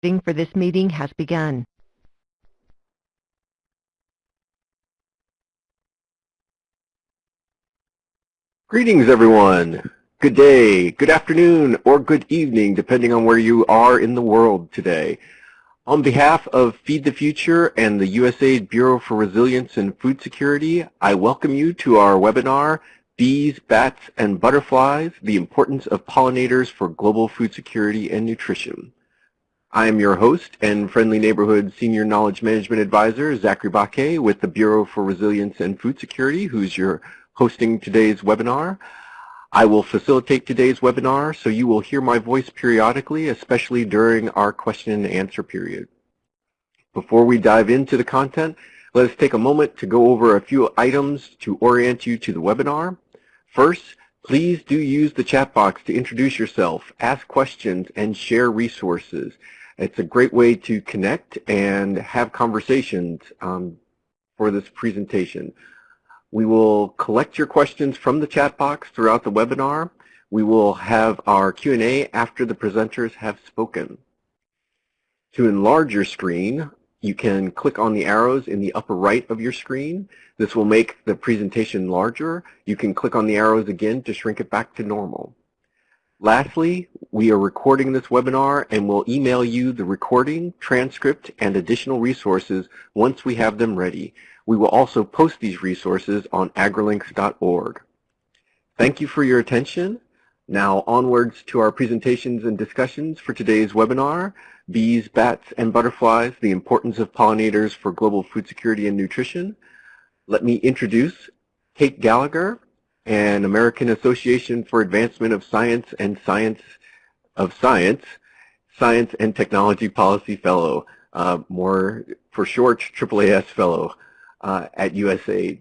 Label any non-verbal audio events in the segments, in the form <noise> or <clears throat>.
Meeting for this meeting has begun. Greetings, everyone. Good day, good afternoon, or good evening, depending on where you are in the world today. On behalf of Feed the Future and the USAID Bureau for Resilience and Food Security, I welcome you to our webinar, Bees, Bats, and Butterflies, the Importance of Pollinators for Global Food Security and Nutrition. I am your host and Friendly Neighborhood Senior Knowledge Management Advisor, Zachary Baquet with the Bureau for Resilience and Food Security, who's your hosting today's webinar. I will facilitate today's webinar, so you will hear my voice periodically, especially during our question and answer period. Before we dive into the content, let us take a moment to go over a few items to orient you to the webinar. First, please do use the chat box to introduce yourself, ask questions, and share resources. It's a great way to connect and have conversations um, for this presentation. We will collect your questions from the chat box throughout the webinar. We will have our Q&A after the presenters have spoken. To enlarge your screen, you can click on the arrows in the upper right of your screen. This will make the presentation larger. You can click on the arrows again to shrink it back to normal. Lastly, we are recording this webinar and will email you the recording, transcript, and additional resources once we have them ready. We will also post these resources on agrilinks.org. Thank you for your attention. Now onwards to our presentations and discussions for today's webinar, Bees, Bats, and Butterflies, the Importance of Pollinators for Global Food Security and Nutrition. Let me introduce Kate Gallagher, an American Association for Advancement of Science and Science of Science, Science and Technology Policy Fellow, uh, more for short, AAAS Fellow uh, at USAID.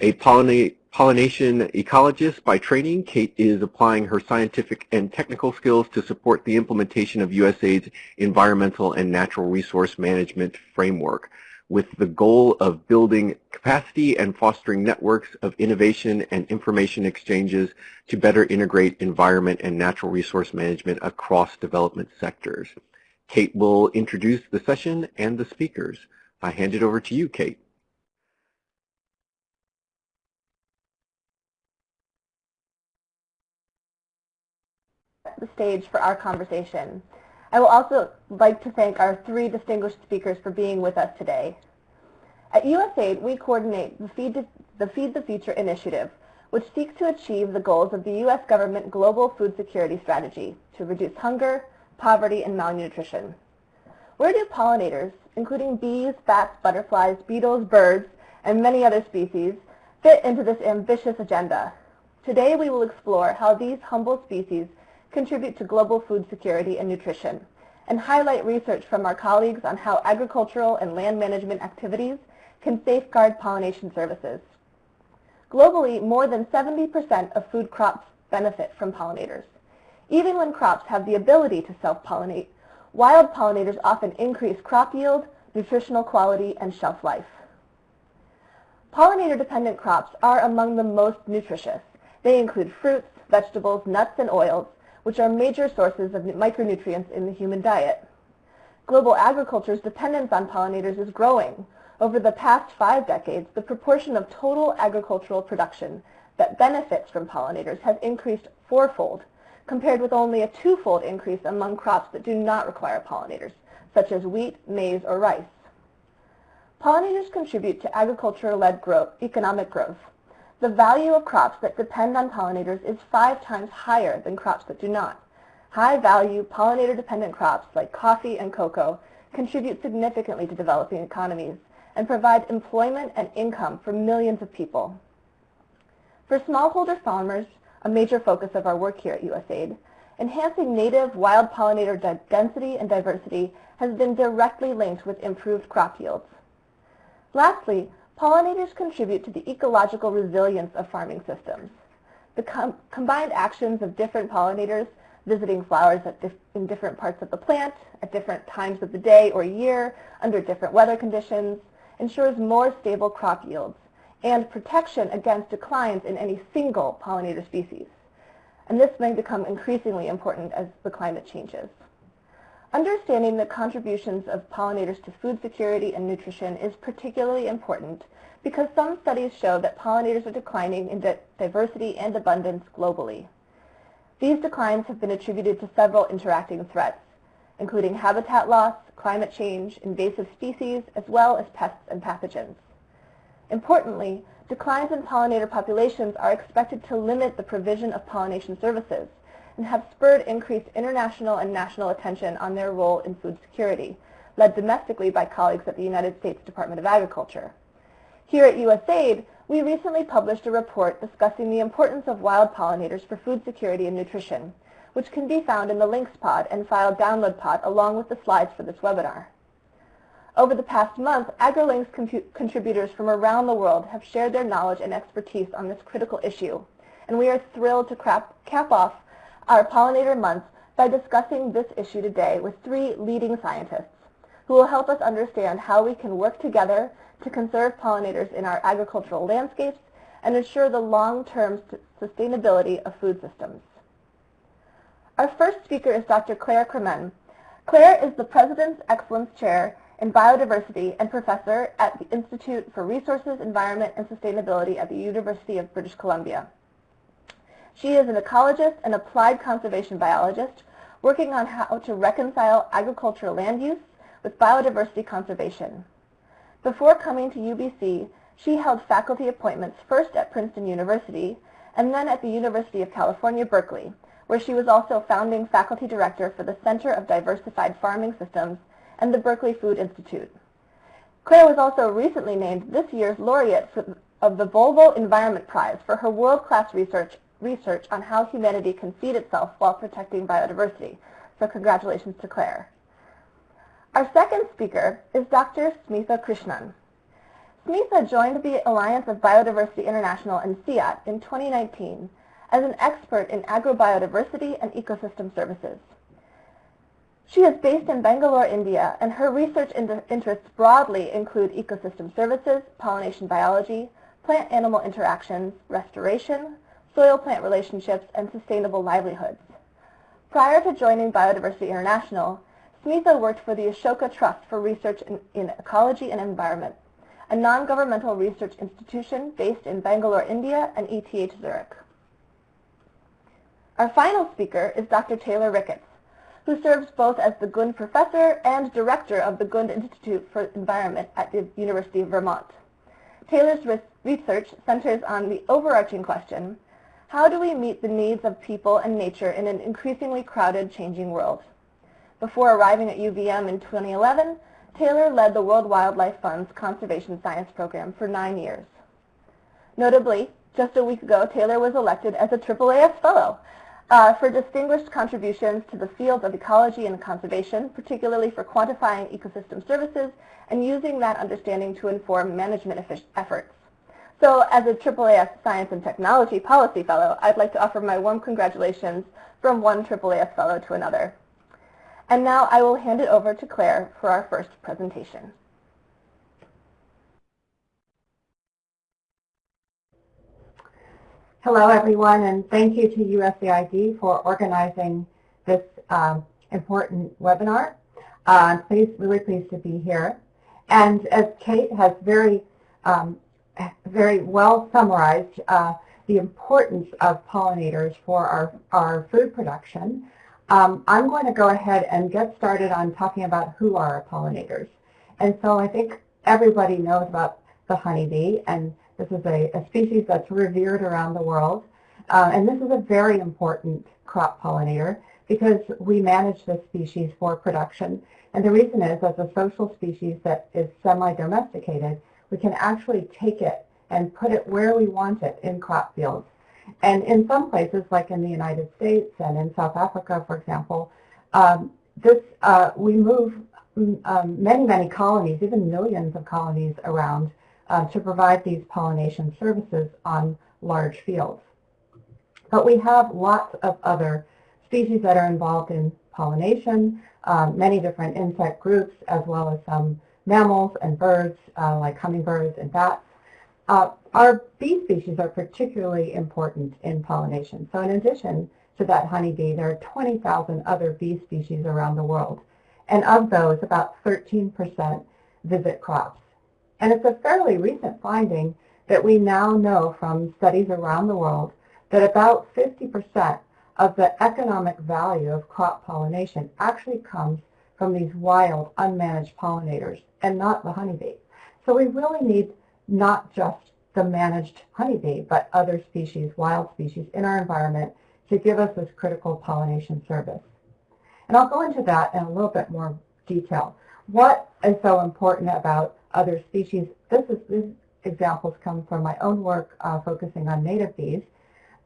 A pollina pollination ecologist by training, Kate is applying her scientific and technical skills to support the implementation of USAID's environmental and natural resource management framework with the goal of building capacity and fostering networks of innovation and information exchanges to better integrate environment and natural resource management across development sectors. Kate will introduce the session and the speakers. I hand it over to you, Kate. the stage for our conversation. I will also like to thank our three distinguished speakers for being with us today. At USAID, we coordinate the Feed, the, Feed the Future initiative, which seeks to achieve the goals of the U.S. government Global Food Security Strategy to reduce hunger, poverty, and malnutrition. Where do pollinators, including bees, bats, butterflies, beetles, birds, and many other species, fit into this ambitious agenda? Today we will explore how these humble species contribute to global food security and nutrition, and highlight research from our colleagues on how agricultural and land management activities can safeguard pollination services. Globally, more than 70% of food crops benefit from pollinators. Even when crops have the ability to self-pollinate, wild pollinators often increase crop yield, nutritional quality, and shelf life. Pollinator-dependent crops are among the most nutritious. They include fruits, vegetables, nuts, and oils, which are major sources of micronutrients in the human diet. Global agriculture's dependence on pollinators is growing. Over the past five decades, the proportion of total agricultural production that benefits from pollinators has increased fourfold, compared with only a twofold increase among crops that do not require pollinators, such as wheat, maize, or rice. Pollinators contribute to agriculture-led growth, economic growth, the value of crops that depend on pollinators is five times higher than crops that do not. High-value, pollinator-dependent crops like coffee and cocoa contribute significantly to developing economies and provide employment and income for millions of people. For smallholder farmers, a major focus of our work here at USAID, enhancing native wild pollinator density and diversity has been directly linked with improved crop yields. Lastly, Pollinators contribute to the ecological resilience of farming systems. The com combined actions of different pollinators visiting flowers dif in different parts of the plant, at different times of the day or year, under different weather conditions, ensures more stable crop yields and protection against declines in any single pollinator species. And this may become increasingly important as the climate changes. Understanding the contributions of pollinators to food security and nutrition is particularly important because some studies show that pollinators are declining in diversity and abundance globally. These declines have been attributed to several interacting threats, including habitat loss, climate change, invasive species, as well as pests and pathogens. Importantly, declines in pollinator populations are expected to limit the provision of pollination services and have spurred increased international and national attention on their role in food security, led domestically by colleagues at the United States Department of Agriculture. Here at USAID, we recently published a report discussing the importance of wild pollinators for food security and nutrition, which can be found in the links pod and file download pod along with the slides for this webinar. Over the past month, AgriLinks contributors from around the world have shared their knowledge and expertise on this critical issue, and we are thrilled to cap off our Pollinator Month by discussing this issue today with three leading scientists who will help us understand how we can work together to conserve pollinators in our agricultural landscapes and ensure the long-term sustainability of food systems. Our first speaker is Dr. Claire Kremen. Claire is the President's Excellence Chair in Biodiversity and Professor at the Institute for Resources, Environment, and Sustainability at the University of British Columbia. She is an ecologist and applied conservation biologist working on how to reconcile agricultural land use with biodiversity conservation. Before coming to UBC, she held faculty appointments first at Princeton University and then at the University of California, Berkeley, where she was also founding faculty director for the Center of Diversified Farming Systems and the Berkeley Food Institute. Claire was also recently named this year's laureate of the Volvo Environment Prize for her world-class research research on how humanity can feed itself while protecting biodiversity. So congratulations to Claire. Our second speaker is Dr. Smitha Krishnan. Smitha joined the Alliance of Biodiversity International and CIAT in 2019 as an expert in agrobiodiversity and ecosystem services. She is based in Bangalore, India, and her research interests broadly include ecosystem services, pollination biology, plant-animal interactions, restoration, soil-plant relationships, and sustainable livelihoods. Prior to joining Biodiversity International, Smitha worked for the Ashoka Trust for Research in, in Ecology and Environment, a non-governmental research institution based in Bangalore, India, and ETH Zurich. Our final speaker is Dr. Taylor Ricketts, who serves both as the Gund Professor and Director of the Gund Institute for Environment at the University of Vermont. Taylor's research centers on the overarching question, how do we meet the needs of people and nature in an increasingly crowded, changing world? Before arriving at UVM in 2011, Taylor led the World Wildlife Fund's Conservation Science Program for nine years. Notably, just a week ago, Taylor was elected as a AAAS Fellow uh, for distinguished contributions to the fields of ecology and conservation, particularly for quantifying ecosystem services and using that understanding to inform management efforts. So as a AAAS Science and Technology Policy Fellow, I'd like to offer my warm congratulations from one AAAS Fellow to another. And now I will hand it over to Claire for our first presentation. Hello, everyone, and thank you to USAID for organizing this um, important webinar. Uh, I'm pleased, really pleased to be here. And as Kate has very um, very well summarized uh, the importance of pollinators for our, our food production. Um, I'm going to go ahead and get started on talking about who are pollinators. And so I think everybody knows about the honeybee, and this is a, a species that's revered around the world. Uh, and this is a very important crop pollinator because we manage this species for production. And the reason is, as a social species that is semi-domesticated, we can actually take it and put it where we want it in crop fields. And in some places, like in the United States and in South Africa, for example, um, this uh, we move mm, um, many, many colonies, even millions of colonies around uh, to provide these pollination services on large fields. But we have lots of other species that are involved in pollination, um, many different insect groups, as well as some mammals and birds uh, like hummingbirds and bats. Uh, our bee species are particularly important in pollination. So in addition to that honeybee, there are 20,000 other bee species around the world. And of those, about 13% visit crops. And it's a fairly recent finding that we now know from studies around the world that about 50% of the economic value of crop pollination actually comes from these wild, unmanaged pollinators and not the honeybee. So we really need not just the managed honeybee, but other species, wild species in our environment to give us this critical pollination service. And I'll go into that in a little bit more detail. What is so important about other species? This is, these examples come from my own work uh, focusing on native bees.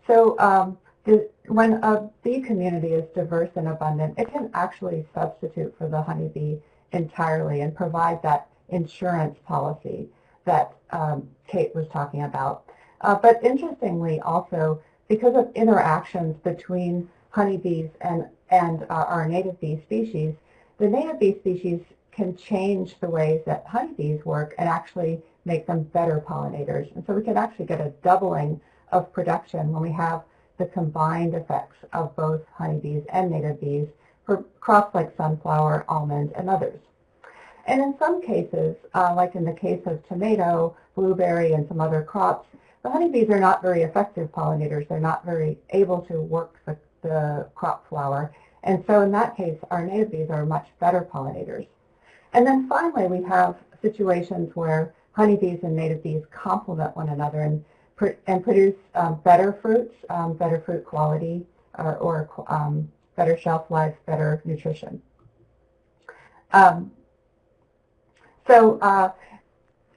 So um, the, when a bee community is diverse and abundant, it can actually substitute for the honeybee entirely and provide that insurance policy that um, Kate was talking about. Uh, but interestingly also, because of interactions between honeybees and, and uh, our native bee species, the native bee species can change the ways that honeybees work and actually make them better pollinators. And so we can actually get a doubling of production when we have the combined effects of both honeybees and native bees for crops like sunflower, almond, and others. And in some cases, uh, like in the case of tomato, blueberry, and some other crops, the honeybees are not very effective pollinators. They're not very able to work the, the crop flower. And so in that case, our native bees are much better pollinators. And then finally, we have situations where honeybees and native bees complement one another and, and produce um, better fruits, um, better fruit quality, or, or um, better shelf life, better nutrition. Um, so uh,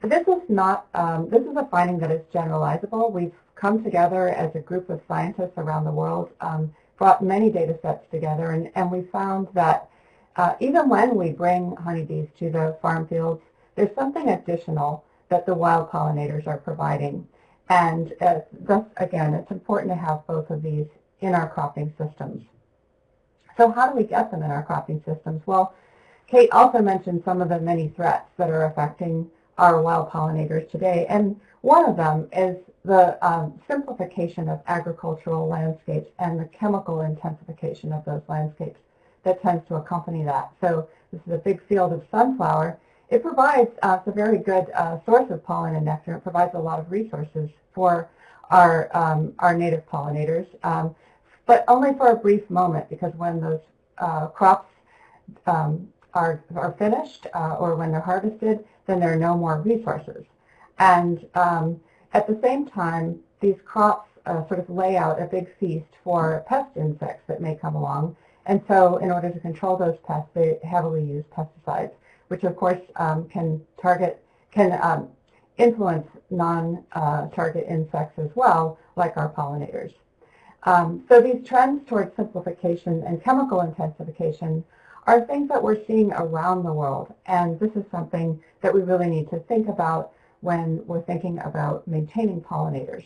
this is not, um, this is a finding that is generalizable. We've come together as a group of scientists around the world, um, brought many data sets together, and, and we found that uh, even when we bring honeybees to the farm fields, there's something additional that the wild pollinators are providing. And uh, thus, again, it's important to have both of these in our cropping systems. So how do we get them in our cropping systems? Well, Kate also mentioned some of the many threats that are affecting our wild pollinators today. And one of them is the um, simplification of agricultural landscapes and the chemical intensification of those landscapes that tends to accompany that. So this is a big field of sunflower. It provides uh, a very good uh, source of pollen and nectar. It provides a lot of resources for our, um, our native pollinators, um, but only for a brief moment because when those uh, crops um, are, are finished uh, or when they're harvested, then there are no more resources. And um, at the same time, these crops uh, sort of lay out a big feast for pest insects that may come along. And so in order to control those pests, they heavily use pesticides, which of course um, can target, can um, influence non-target uh, insects as well, like our pollinators. Um, so these trends towards simplification and chemical intensification are things that we're seeing around the world. And this is something that we really need to think about when we're thinking about maintaining pollinators.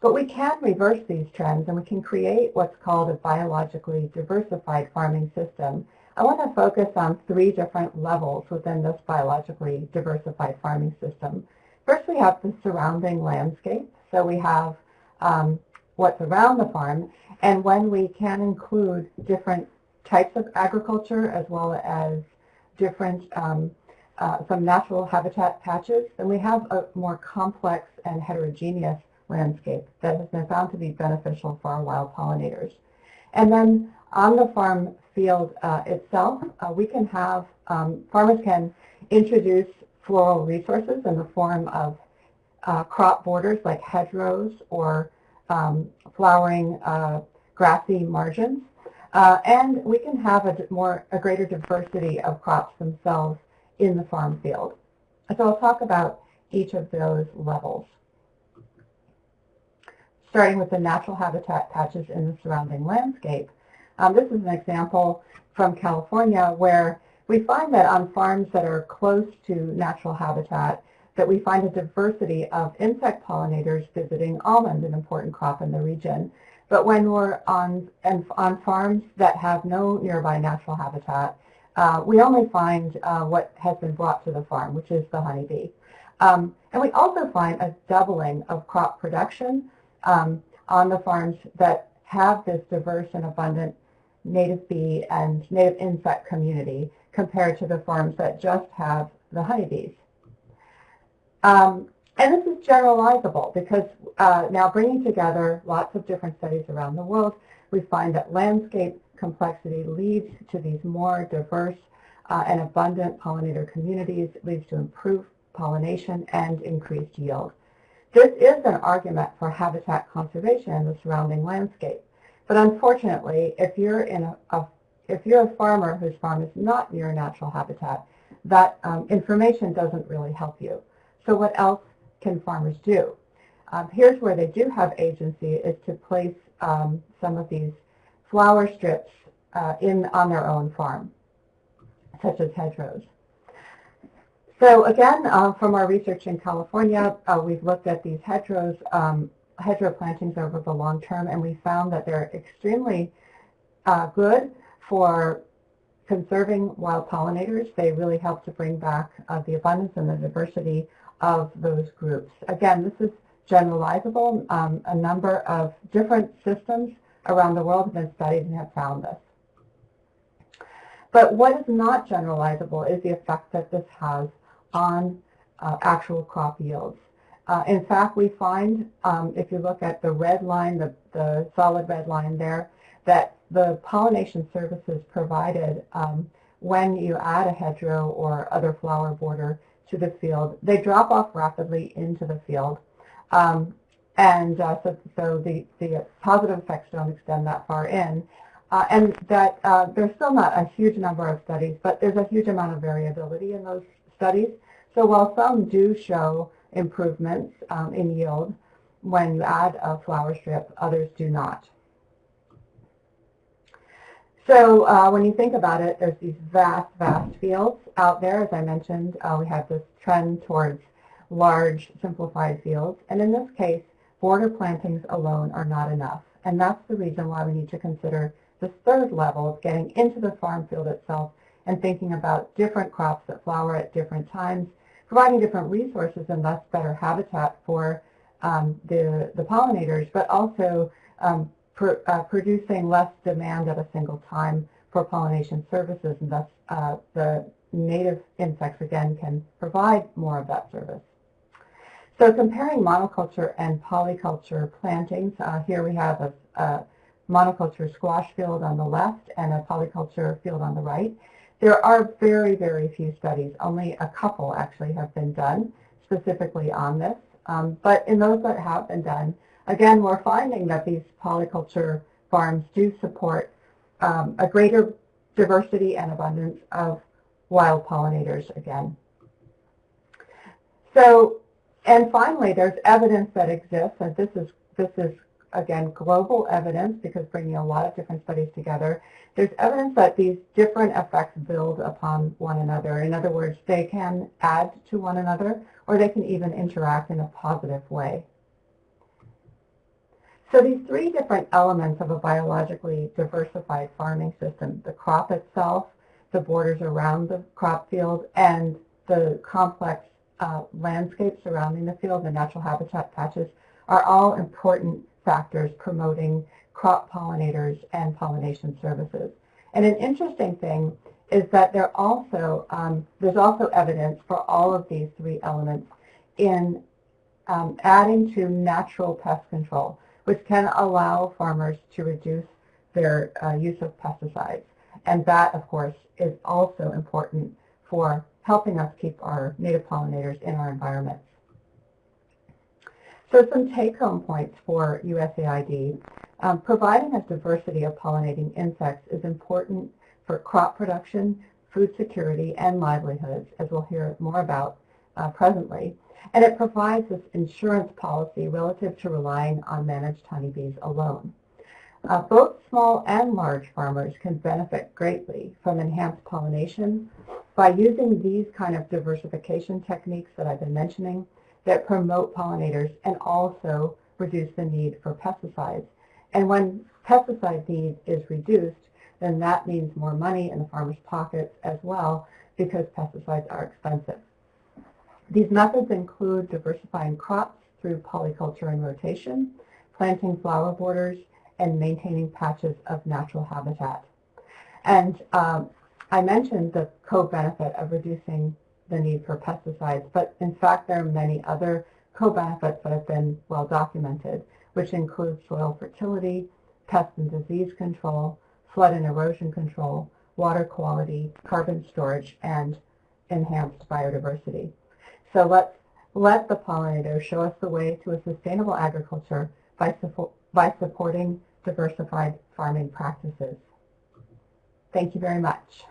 But we can reverse these trends and we can create what's called a biologically diversified farming system. I want to focus on three different levels within this biologically diversified farming system. First, we have the surrounding landscape. So we have um, what's around the farm, and when we can include different types of agriculture as well as different, um, uh, some natural habitat patches, then we have a more complex and heterogeneous landscape that has been found to be beneficial for our wild pollinators. And then on the farm field uh, itself, uh, we can have, um, farmers can introduce floral resources in the form of uh, crop borders like hedgerows or um, flowering uh, grassy margins uh, and we can have a more a greater diversity of crops themselves in the farm field. So I'll talk about each of those levels. Starting with the natural habitat patches in the surrounding landscape. Um, this is an example from California where we find that on farms that are close to natural habitat that we find a diversity of insect pollinators visiting almond, an important crop in the region. But when we're on, and on farms that have no nearby natural habitat, uh, we only find uh, what has been brought to the farm, which is the honeybee. Um, and we also find a doubling of crop production um, on the farms that have this diverse and abundant native bee and native insect community compared to the farms that just have the honeybees. Um, and this is generalizable because uh, now bringing together lots of different studies around the world, we find that landscape complexity leads to these more diverse uh, and abundant pollinator communities, leads to improved pollination and increased yield. This is an argument for habitat conservation in the surrounding landscape. But unfortunately, if you're in a, a if you're a farmer whose farm is not near a natural habitat, that um, information doesn't really help you. So what else can farmers do? Um, here's where they do have agency is to place um, some of these flower strips uh, in on their own farm, such as hedgerows. So again, uh, from our research in California, uh, we've looked at these hedgerows, um, hedgerow plantings over the long term, and we found that they're extremely uh, good for conserving wild pollinators. They really help to bring back uh, the abundance and the diversity of those groups. Again, this is generalizable. Um, a number of different systems around the world have been studied and have found this. But what is not generalizable is the effect that this has on uh, actual crop yields. Uh, in fact, we find, um, if you look at the red line, the, the solid red line there, that the pollination services provided um, when you add a hedgerow or other flower border to the field, they drop off rapidly into the field. Um, and uh, so, so the, the positive effects don't extend that far in. Uh, and that uh, there's still not a huge number of studies, but there's a huge amount of variability in those studies. So while some do show improvements um, in yield when you add a flower strip, others do not. So uh, when you think about it, there's these vast, vast fields out there. As I mentioned, uh, we have this trend towards large, simplified fields. And in this case, border plantings alone are not enough. And that's the reason why we need to consider this third level of getting into the farm field itself and thinking about different crops that flower at different times, providing different resources and thus better habitat for um, the, the pollinators, but also um, pr uh, producing less demand at a single time for pollination services, and thus uh, the native insects, again, can provide more of that service. So comparing monoculture and polyculture plantings, uh, here we have a, a, monoculture squash field on the left and a polyculture field on the right. There are very, very few studies. Only a couple actually have been done specifically on this. Um, but in those that have been done, Again, we're finding that these polyculture farms do support um, a greater diversity and abundance of wild pollinators again. So, and finally, there's evidence that exists, and this is, this is again, global evidence because bringing a lot of different studies together. There's evidence that these different effects build upon one another. In other words, they can add to one another or they can even interact in a positive way. So these three different elements of a biologically diversified farming system, the crop itself, the borders around the crop field, and the complex uh, landscape surrounding the field, the natural habitat patches, are all important factors promoting crop pollinators and pollination services. And an interesting thing is that there also, um, there's also evidence for all of these three elements in um, adding to natural pest control which can allow farmers to reduce their uh, use of pesticides. And that, of course, is also important for helping us keep our native pollinators in our environments. So some take-home points for USAID. Um, providing a diversity of pollinating insects is important for crop production, food security, and livelihoods, as we'll hear more about uh, presently and it provides this insurance policy relative to relying on managed honeybees alone. Uh, both small and large farmers can benefit greatly from enhanced pollination by using these kind of diversification techniques that I've been mentioning that promote pollinators and also reduce the need for pesticides. And when pesticide need is reduced, then that means more money in the farmer's pockets as well because pesticides are expensive. These methods include diversifying crops through polyculture and rotation, planting flower borders, and maintaining patches of natural habitat. And um, I mentioned the co-benefit of reducing the need for pesticides, but in fact there are many other co-benefits that have been well documented, which include soil fertility, pest and disease control, flood and erosion control, water quality, carbon storage, and enhanced biodiversity. So let's let the pollinator show us the way to a sustainable agriculture by, by supporting diversified farming practices. Thank you very much.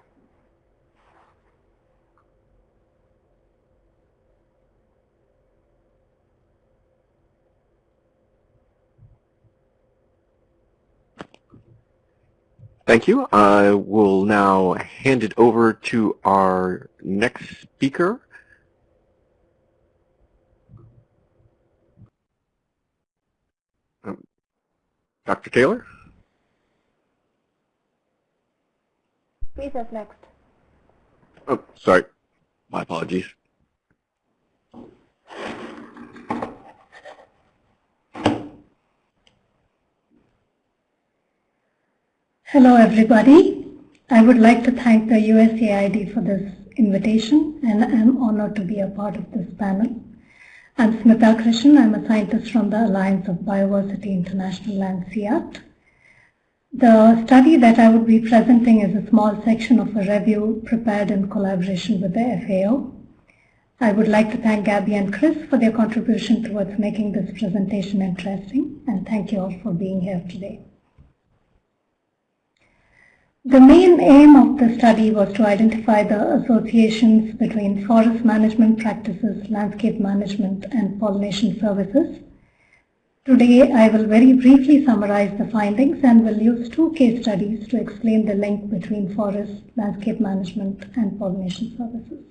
Thank you. I will now hand it over to our next speaker. Um, Dr. Taylor? Lisa's next. Oh, sorry. My apologies. Hello everybody. I would like to thank the USAID for this invitation and I'm honored to be a part of this panel. I'm Smitha Krishnan. I'm a scientist from the Alliance of Biodiversity International and CIAT. The study that I would be presenting is a small section of a review prepared in collaboration with the FAO. I would like to thank Gabby and Chris for their contribution towards making this presentation interesting and thank you all for being here today. The main aim of the study was to identify the associations between forest management practices, landscape management, and pollination services. Today, I will very briefly summarize the findings and will use two case studies to explain the link between forest, landscape management, and pollination services.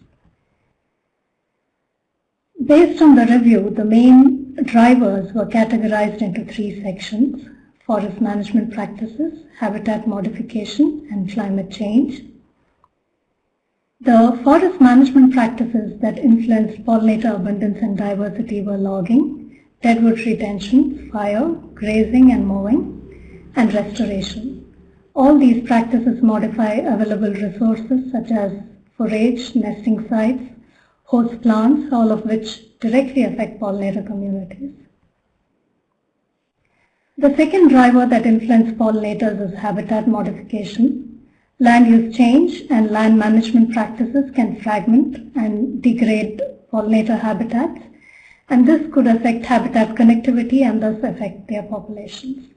Based on the review, the main drivers were categorized into three sections forest management practices, habitat modification, and climate change. The forest management practices that influenced pollinator abundance and diversity were logging, deadwood retention, fire, grazing and mowing, and restoration. All these practices modify available resources such as forage, nesting sites, host plants, all of which directly affect pollinator communities. The second driver that influences pollinators is habitat modification. Land use change and land management practices can fragment and degrade pollinator habitats, and this could affect habitat connectivity and thus affect their populations.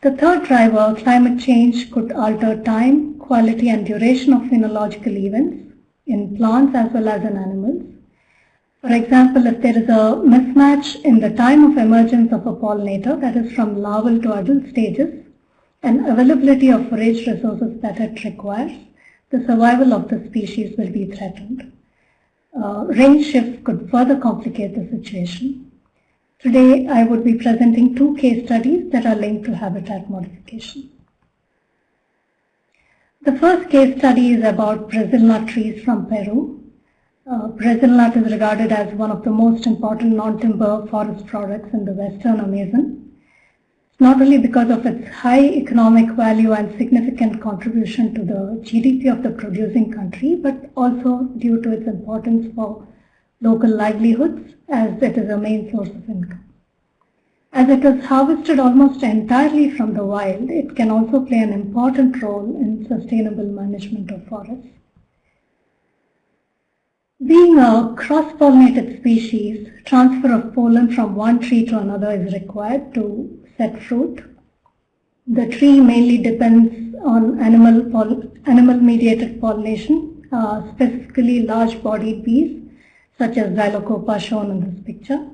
The third driver, climate change, could alter time, quality, and duration of phenological events in plants as well as in animals. For example, if there is a mismatch in the time of emergence of a pollinator, that is from larval to adult stages, and availability of forage resources that it requires, the survival of the species will be threatened. Uh, range shifts could further complicate the situation. Today, I would be presenting two case studies that are linked to habitat modification. The first case study is about Brazil nut trees from Peru. Uh, Brazil nut is regarded as one of the most important non-timber forest products in the western Amazon, not only because of its high economic value and significant contribution to the GDP of the producing country, but also due to its importance for local livelihoods as it is a main source of income. As it is harvested almost entirely from the wild, it can also play an important role in sustainable management of forests. Being a cross-pollinated species, transfer of pollen from one tree to another is required to set fruit. The tree mainly depends on animal, animal mediated pollination, uh, specifically large-bodied bees, such as Xylocopa shown in this picture.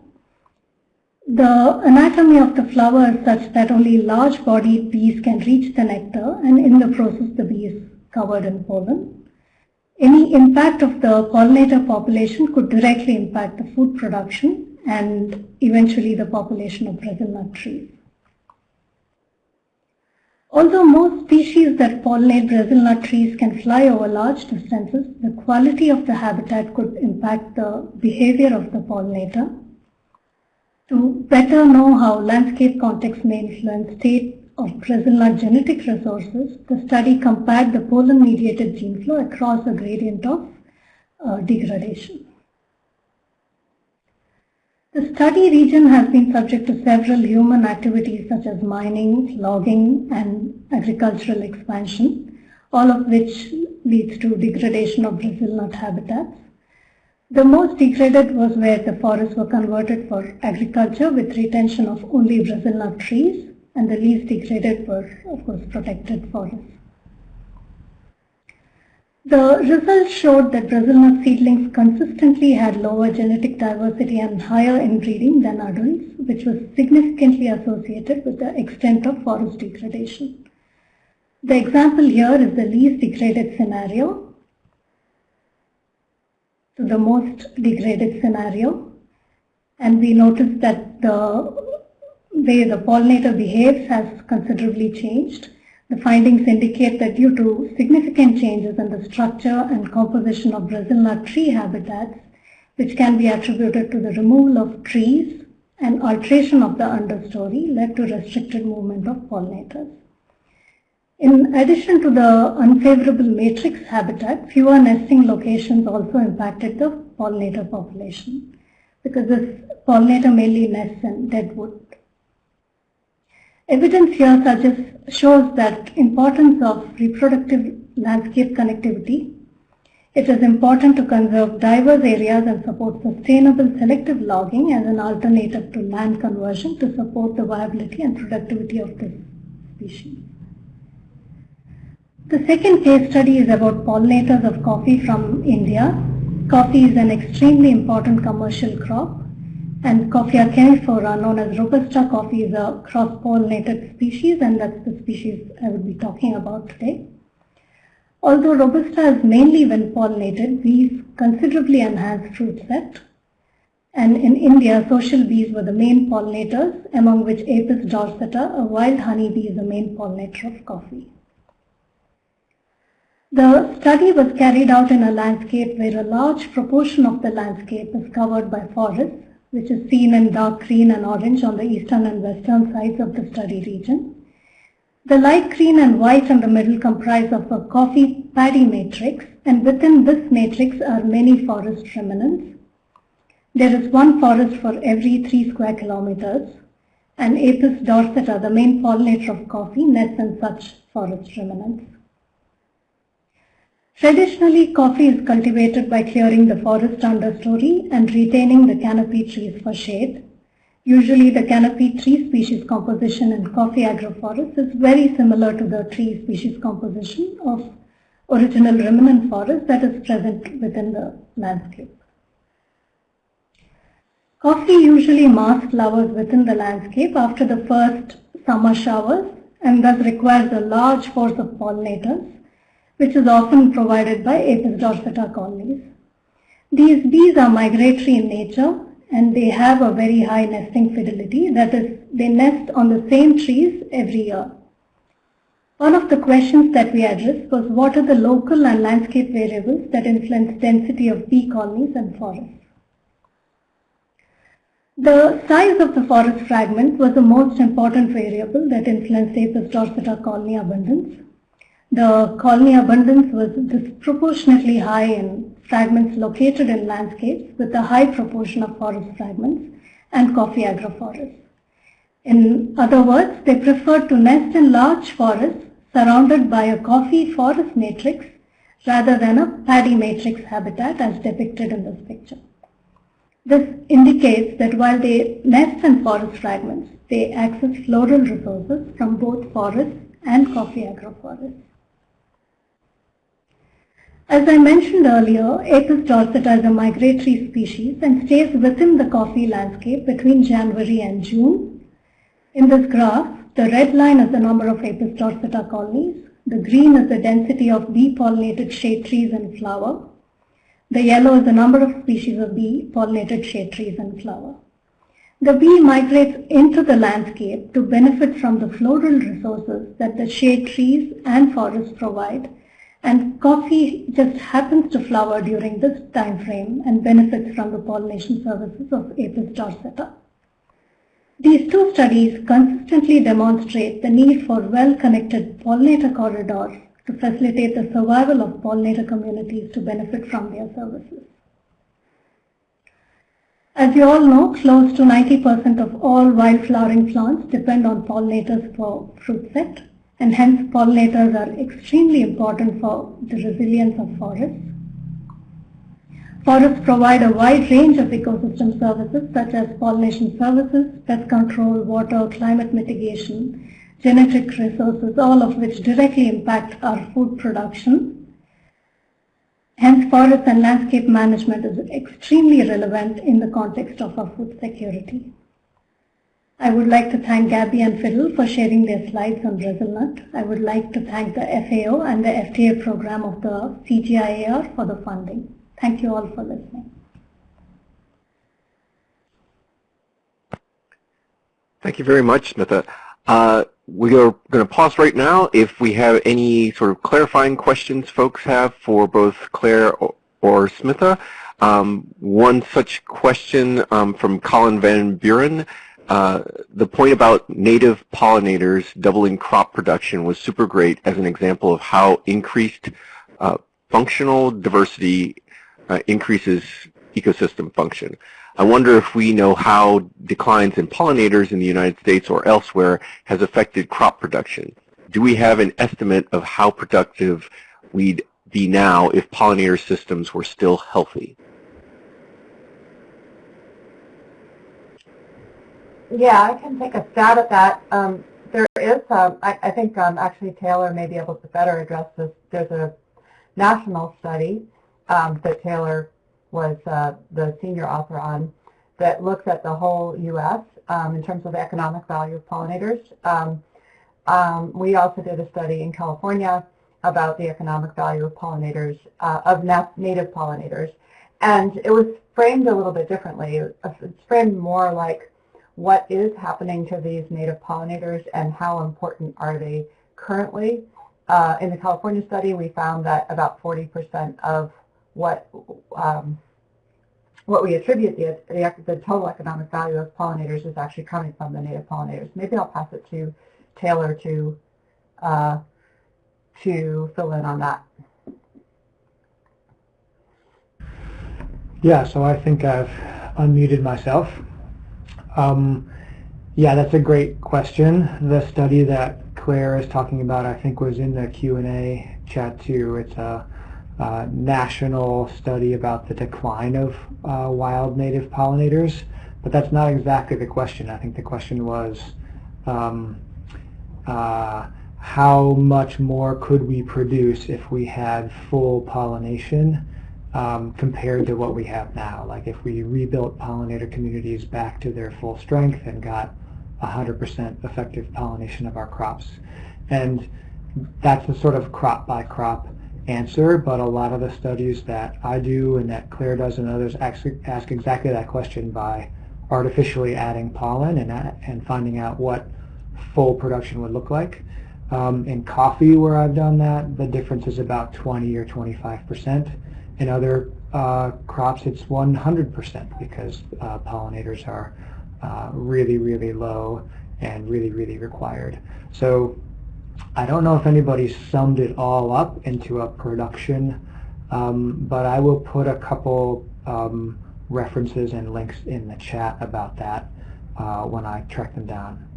The anatomy of the flower is such that only large-bodied bees can reach the nectar and in the process the bee is covered in pollen. Any impact of the pollinator population could directly impact the food production and eventually the population of Brazil nut trees. Although most species that pollinate Brazil nut trees can fly over large distances, the quality of the habitat could impact the behavior of the pollinator. To better know how landscape context may influence state of nut genetic resources, the study compared the pollen-mediated gene flow across a gradient of uh, degradation. The study region has been subject to several human activities such as mining, logging and agricultural expansion, all of which leads to degradation of Brazil nut habitats. The most degraded was where the forests were converted for agriculture with retention of only Brazil nut trees and the least degraded were of course protected forests. The results showed that Brazil nut seedlings consistently had lower genetic diversity and higher inbreeding than adults, which was significantly associated with the extent of forest degradation. The example here is the least degraded scenario to the most degraded scenario. And we notice that the way the pollinator behaves has considerably changed. The findings indicate that due to significant changes in the structure and composition of Brazil nut tree habitats, which can be attributed to the removal of trees and alteration of the understory led to restricted movement of pollinators. In addition to the unfavorable matrix habitat, fewer nesting locations also impacted the pollinator population because this pollinator mainly nests in dead wood. Evidence here suggests, shows that importance of reproductive landscape connectivity. It is important to conserve diverse areas and support sustainable selective logging as an alternative to land conversion to support the viability and productivity of this species. The second case study is about pollinators of coffee from India. Coffee is an extremely important commercial crop and Coffea canephora, known as Robusta coffee, is a cross-pollinated species, and that's the species I will be talking about today. Although Robusta is mainly when pollinated, bees considerably enhance fruit set. And in India, social bees were the main pollinators, among which Apis dorsata, a wild honeybee, is the main pollinator of coffee. The study was carried out in a landscape where a large proportion of the landscape is covered by forests which is seen in dark green and orange on the eastern and western sides of the study region. The light green and white in the middle comprise of a coffee paddy matrix and within this matrix are many forest remnants. There is one forest for every 3 square kilometers and Apis dorsata, the main pollinator of coffee, nests in such forest remnants. Traditionally, coffee is cultivated by clearing the forest understory and retaining the canopy trees for shade. Usually the canopy tree species composition in coffee agroforests is very similar to the tree species composition of original remnant forest that is present within the landscape. Coffee usually mass flowers within the landscape after the first summer showers and thus requires a large force of pollinators which is often provided by Apis dorsata colonies. These bees are migratory in nature and they have a very high nesting fidelity, that is, they nest on the same trees every year. One of the questions that we addressed was what are the local and landscape variables that influence density of bee colonies and forests. The size of the forest fragment was the most important variable that influenced Apis dorsata colony abundance. The colony abundance was disproportionately high in fragments located in landscapes with a high proportion of forest fragments and coffee agroforests. In other words, they preferred to nest in large forests surrounded by a coffee forest matrix rather than a paddy matrix habitat as depicted in this picture. This indicates that while they nest in forest fragments, they access floral resources from both forests and coffee agroforests. As I mentioned earlier, Apis dorsata is a migratory species and stays within the coffee landscape between January and June. In this graph, the red line is the number of Apis dorsata colonies, the green is the density of bee-pollinated shade trees and flower, the yellow is the number of species of bee-pollinated shade trees and flower. The bee migrates into the landscape to benefit from the floral resources that the shade trees and forests provide and coffee just happens to flower during this time frame and benefits from the pollination services of Apis dorsata. These two studies consistently demonstrate the need for well-connected pollinator corridors to facilitate the survival of pollinator communities to benefit from their services. As you all know, close to 90% of all wild flowering plants depend on pollinators for fruit set, and hence pollinators are extremely important for the resilience of forests. Forests provide a wide range of ecosystem services such as pollination services, pest control, water, climate mitigation, genetic resources, all of which directly impact our food production Hence, forest and landscape management is extremely relevant in the context of our food security. I would like to thank Gabby and Fiddle for sharing their slides on Brazilnut. I would like to thank the FAO and the FTA program of the CGIAR for the funding. Thank you all for listening. Thank you very much, Smitha. Uh, we are going to pause right now. If we have any sort of clarifying questions folks have for both Claire or, or Smitha, um, one such question um, from Colin Van Buren. Uh, the point about native pollinators doubling crop production was super great as an example of how increased uh, functional diversity uh, increases ecosystem function. I wonder if we know how declines in pollinators in the United States or elsewhere has affected crop production. Do we have an estimate of how productive we'd be now if pollinator systems were still healthy? Yeah, I can take a stab at that. Um, There is, I think um, actually Taylor may be able to better address this. There's a national study um, that Taylor was uh, the senior author on that looks at the whole U.S. Um, in terms of the economic value of pollinators. Um, um, we also did a study in California about the economic value of pollinators, uh, of native pollinators. And it was framed a little bit differently. It's framed more like what is happening to these native pollinators and how important are they currently. Uh, in the California study, we found that about 40% of what um, what we attribute the, the, the, total economic value of pollinators is actually coming from the native pollinators. Maybe I'll pass it to Taylor to uh, to fill in on that. Yeah, so I think I've unmuted myself. Um, yeah, that's a great question. The study that Claire is talking about, I think, was in the Q&A chat too. It's a uh, national study about the decline of uh, wild native pollinators, but that's not exactly the question. I think the question was um, uh, how much more could we produce if we had full pollination um, compared to what we have now? Like if we rebuilt pollinator communities back to their full strength and got 100% effective pollination of our crops. And that's a sort of crop by crop answer, but a lot of the studies that I do and that Claire does and others ask, ask exactly that question by artificially adding pollen and, and finding out what full production would look like. Um, in coffee, where I've done that, the difference is about 20 or 25%. In other uh, crops, it's 100% because uh, pollinators are uh, really, really low and really, really required. So I don't know if anybody summed it all up into a production, um, but I will put a couple um, references and links in the chat about that uh, when I track them down.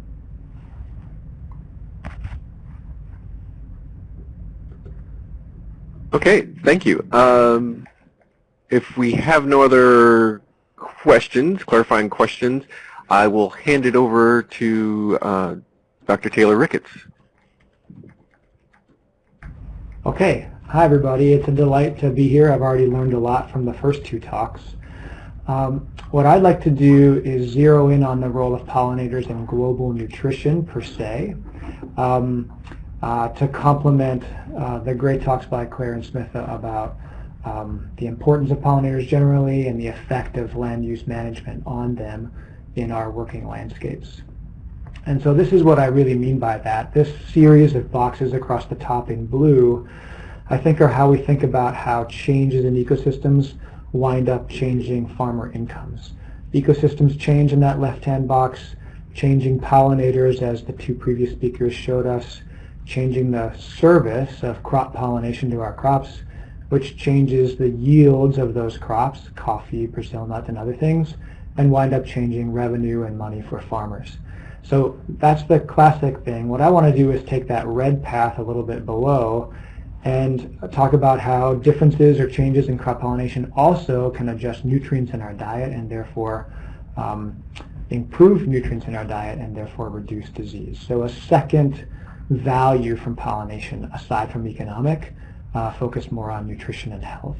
Okay, thank you. Um, if we have no other questions, clarifying questions, I will hand it over to uh, Dr. Taylor Ricketts. Okay, hi everybody. It's a delight to be here. I've already learned a lot from the first two talks. Um, what I'd like to do is zero in on the role of pollinators in global nutrition per se um, to complement uh, the great talks by Claire and Smith about um, the importance of pollinators generally and the effect of land use management on them in our working landscapes. And so this is what I really mean by that. This series of boxes across the top in blue, I think are how we think about how changes in ecosystems wind up changing farmer incomes. Ecosystems change in that left-hand box, changing pollinators as the two previous speakers showed us, changing the service of crop pollination to our crops, which changes the yields of those crops, coffee, Brazil nut, and other things, and wind up changing revenue and money for farmers. So that's the classic thing. What I want to do is take that red path a little bit below and talk about how differences or changes in crop pollination also can adjust nutrients in our diet and therefore um, improve nutrients in our diet and therefore reduce disease. So a second value from pollination aside from economic uh, focus more on nutrition and health.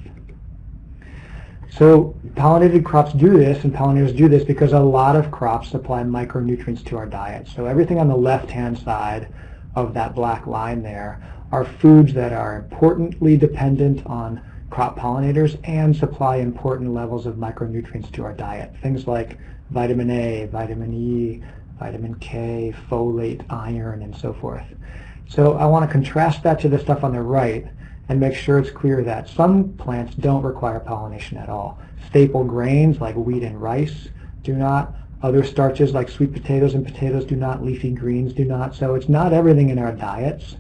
So pollinated crops do this, and pollinators do this because a lot of crops supply micronutrients to our diet. So everything on the left-hand side of that black line there are foods that are importantly dependent on crop pollinators and supply important levels of micronutrients to our diet. Things like vitamin A, vitamin E, vitamin K, folate, iron, and so forth. So I want to contrast that to the stuff on the right and make sure it's clear that some plants don't require pollination at all. Staple grains like wheat and rice do not. Other starches like sweet potatoes and potatoes do not. Leafy greens do not. So it's not everything in our diets.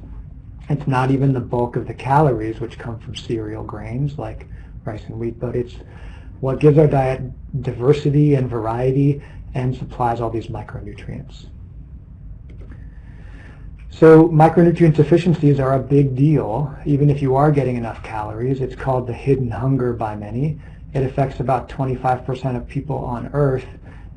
It's not even the bulk of the calories which come from cereal grains like rice and wheat, but it's what gives our diet diversity and variety and supplies all these micronutrients. So micronutrient deficiencies are a big deal, even if you are getting enough calories. It's called the hidden hunger by many. It affects about 25% of people on Earth,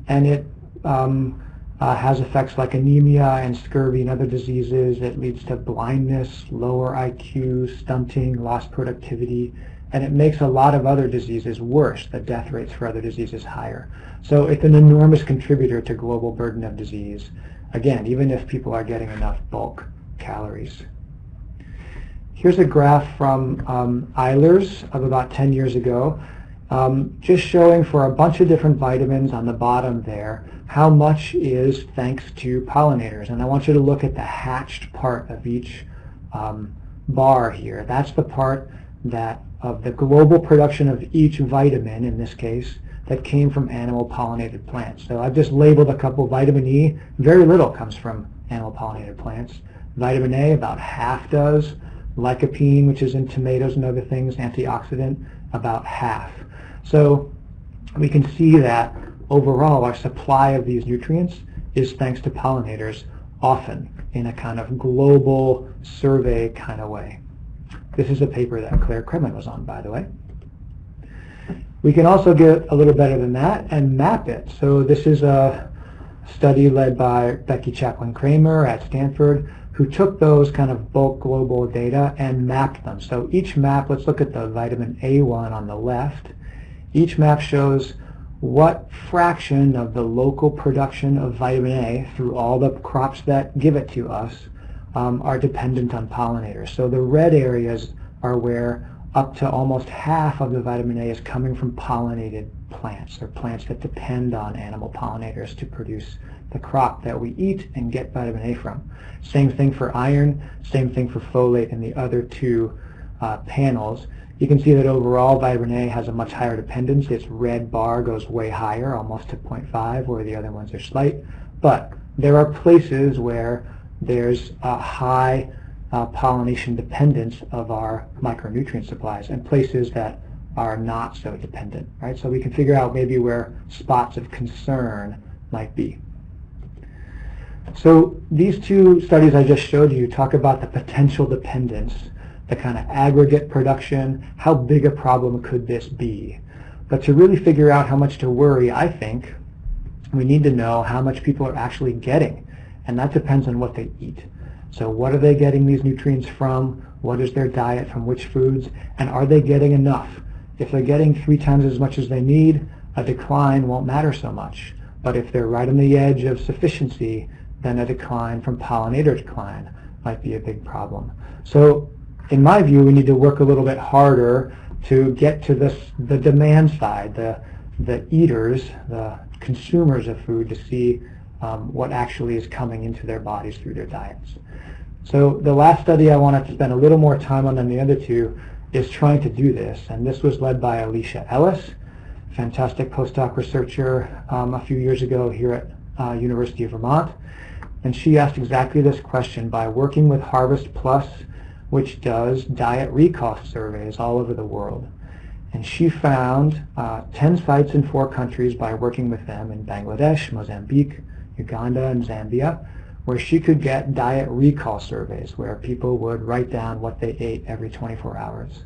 and it um, uh, has effects like anemia and scurvy and other diseases. It leads to blindness, lower IQ, stunting, lost productivity, and it makes a lot of other diseases worse. The death rates for other diseases higher. So it's an enormous contributor to global burden of disease. Again, even if people are getting enough bulk calories. Here's a graph from um, Eilers of about 10 years ago, um, just showing for a bunch of different vitamins on the bottom there how much is thanks to pollinators. And I want you to look at the hatched part of each um, bar here. That's the part that of the global production of each vitamin, in this case, that came from animal pollinated plants. So I've just labeled a couple. Vitamin E, very little comes from animal pollinated plants. Vitamin A, about half does. Lycopene, which is in tomatoes and other things, antioxidant, about half. So we can see that overall our supply of these nutrients is thanks to pollinators often in a kind of global survey kind of way. This is a paper that Claire Kremen was on, by the way. We can also get a little better than that and map it. So this is a study led by Becky Chaplin Kramer at Stanford who took those kind of bulk global data and mapped them. So each map, let's look at the vitamin A one on the left. Each map shows what fraction of the local production of vitamin A through all the crops that give it to us um, are dependent on pollinators. So the red areas are where up to almost half of the vitamin A is coming from pollinated plants, or plants that depend on animal pollinators to produce the crop that we eat and get vitamin A from. Same thing for iron, same thing for folate in the other two uh, panels. You can see that overall vitamin A has a much higher dependence. Its red bar goes way higher, almost to 0.5, where the other ones are slight. But there are places where there's a high uh, pollination dependence of our micronutrient supplies and places that are not so dependent, right? So we can figure out maybe where spots of concern might be. So these two studies I just showed you talk about the potential dependence, the kind of aggregate production, how big a problem could this be? But to really figure out how much to worry, I think we need to know how much people are actually getting, and that depends on what they eat. So what are they getting these nutrients from? What is their diet from which foods? And are they getting enough? If they're getting three times as much as they need, a decline won't matter so much. But if they're right on the edge of sufficiency, then a decline from pollinator decline might be a big problem. So in my view, we need to work a little bit harder to get to this, the demand side, the, the eaters, the consumers of food to see um, what actually is coming into their bodies through their diets. So the last study I wanted to spend a little more time on than the other two is trying to do this, and this was led by Alicia Ellis, fantastic postdoc researcher um, a few years ago here at uh, University of Vermont. And she asked exactly this question by working with Harvest Plus, which does diet recall surveys all over the world. And she found uh, 10 sites in four countries by working with them in Bangladesh, Mozambique, Uganda, and Zambia, where she could get diet recall surveys where people would write down what they ate every 24 hours.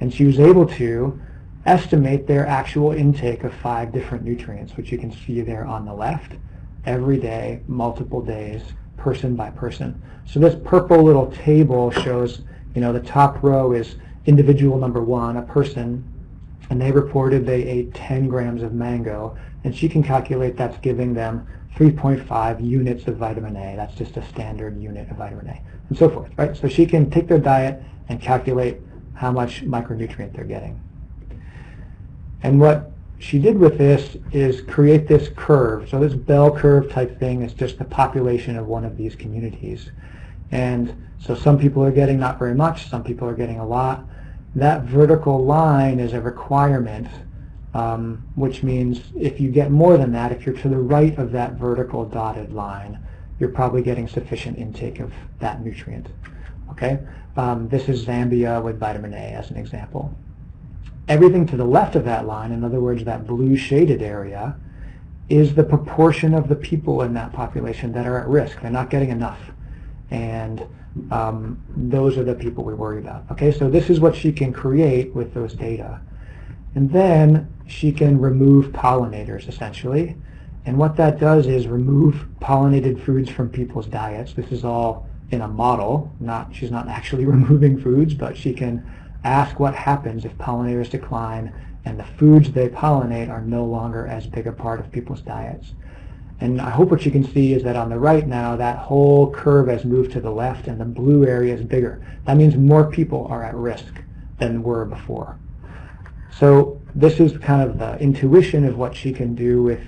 And she was able to estimate their actual intake of five different nutrients, which you can see there on the left, every day, multiple days, person by person. So this purple little table shows, you know, the top row is individual number one, a person, and they reported they ate 10 grams of mango, and she can calculate that's giving them 3.5 units of vitamin A. That's just a standard unit of vitamin A, and so forth, right? So she can take their diet and calculate how much micronutrient they're getting. And what she did with this is create this curve. So this bell curve type thing is just the population of one of these communities. And so some people are getting not very much, some people are getting a lot. That vertical line is a requirement um, which means if you get more than that, if you're to the right of that vertical dotted line, you're probably getting sufficient intake of that nutrient. Okay, um, This is Zambia with vitamin A as an example. Everything to the left of that line, in other words, that blue shaded area, is the proportion of the people in that population that are at risk. They're not getting enough. And um, those are the people we worry about. Okay, so this is what she can create with those data. And then she can remove pollinators essentially. And what that does is remove pollinated foods from people's diets. This is all in a model. Not She's not actually <laughs> removing foods, but she can ask what happens if pollinators decline and the foods they pollinate are no longer as big a part of people's diets. And I hope what you can see is that on the right now, that whole curve has moved to the left and the blue area is bigger. That means more people are at risk than were before. So this is kind of the intuition of what she can do with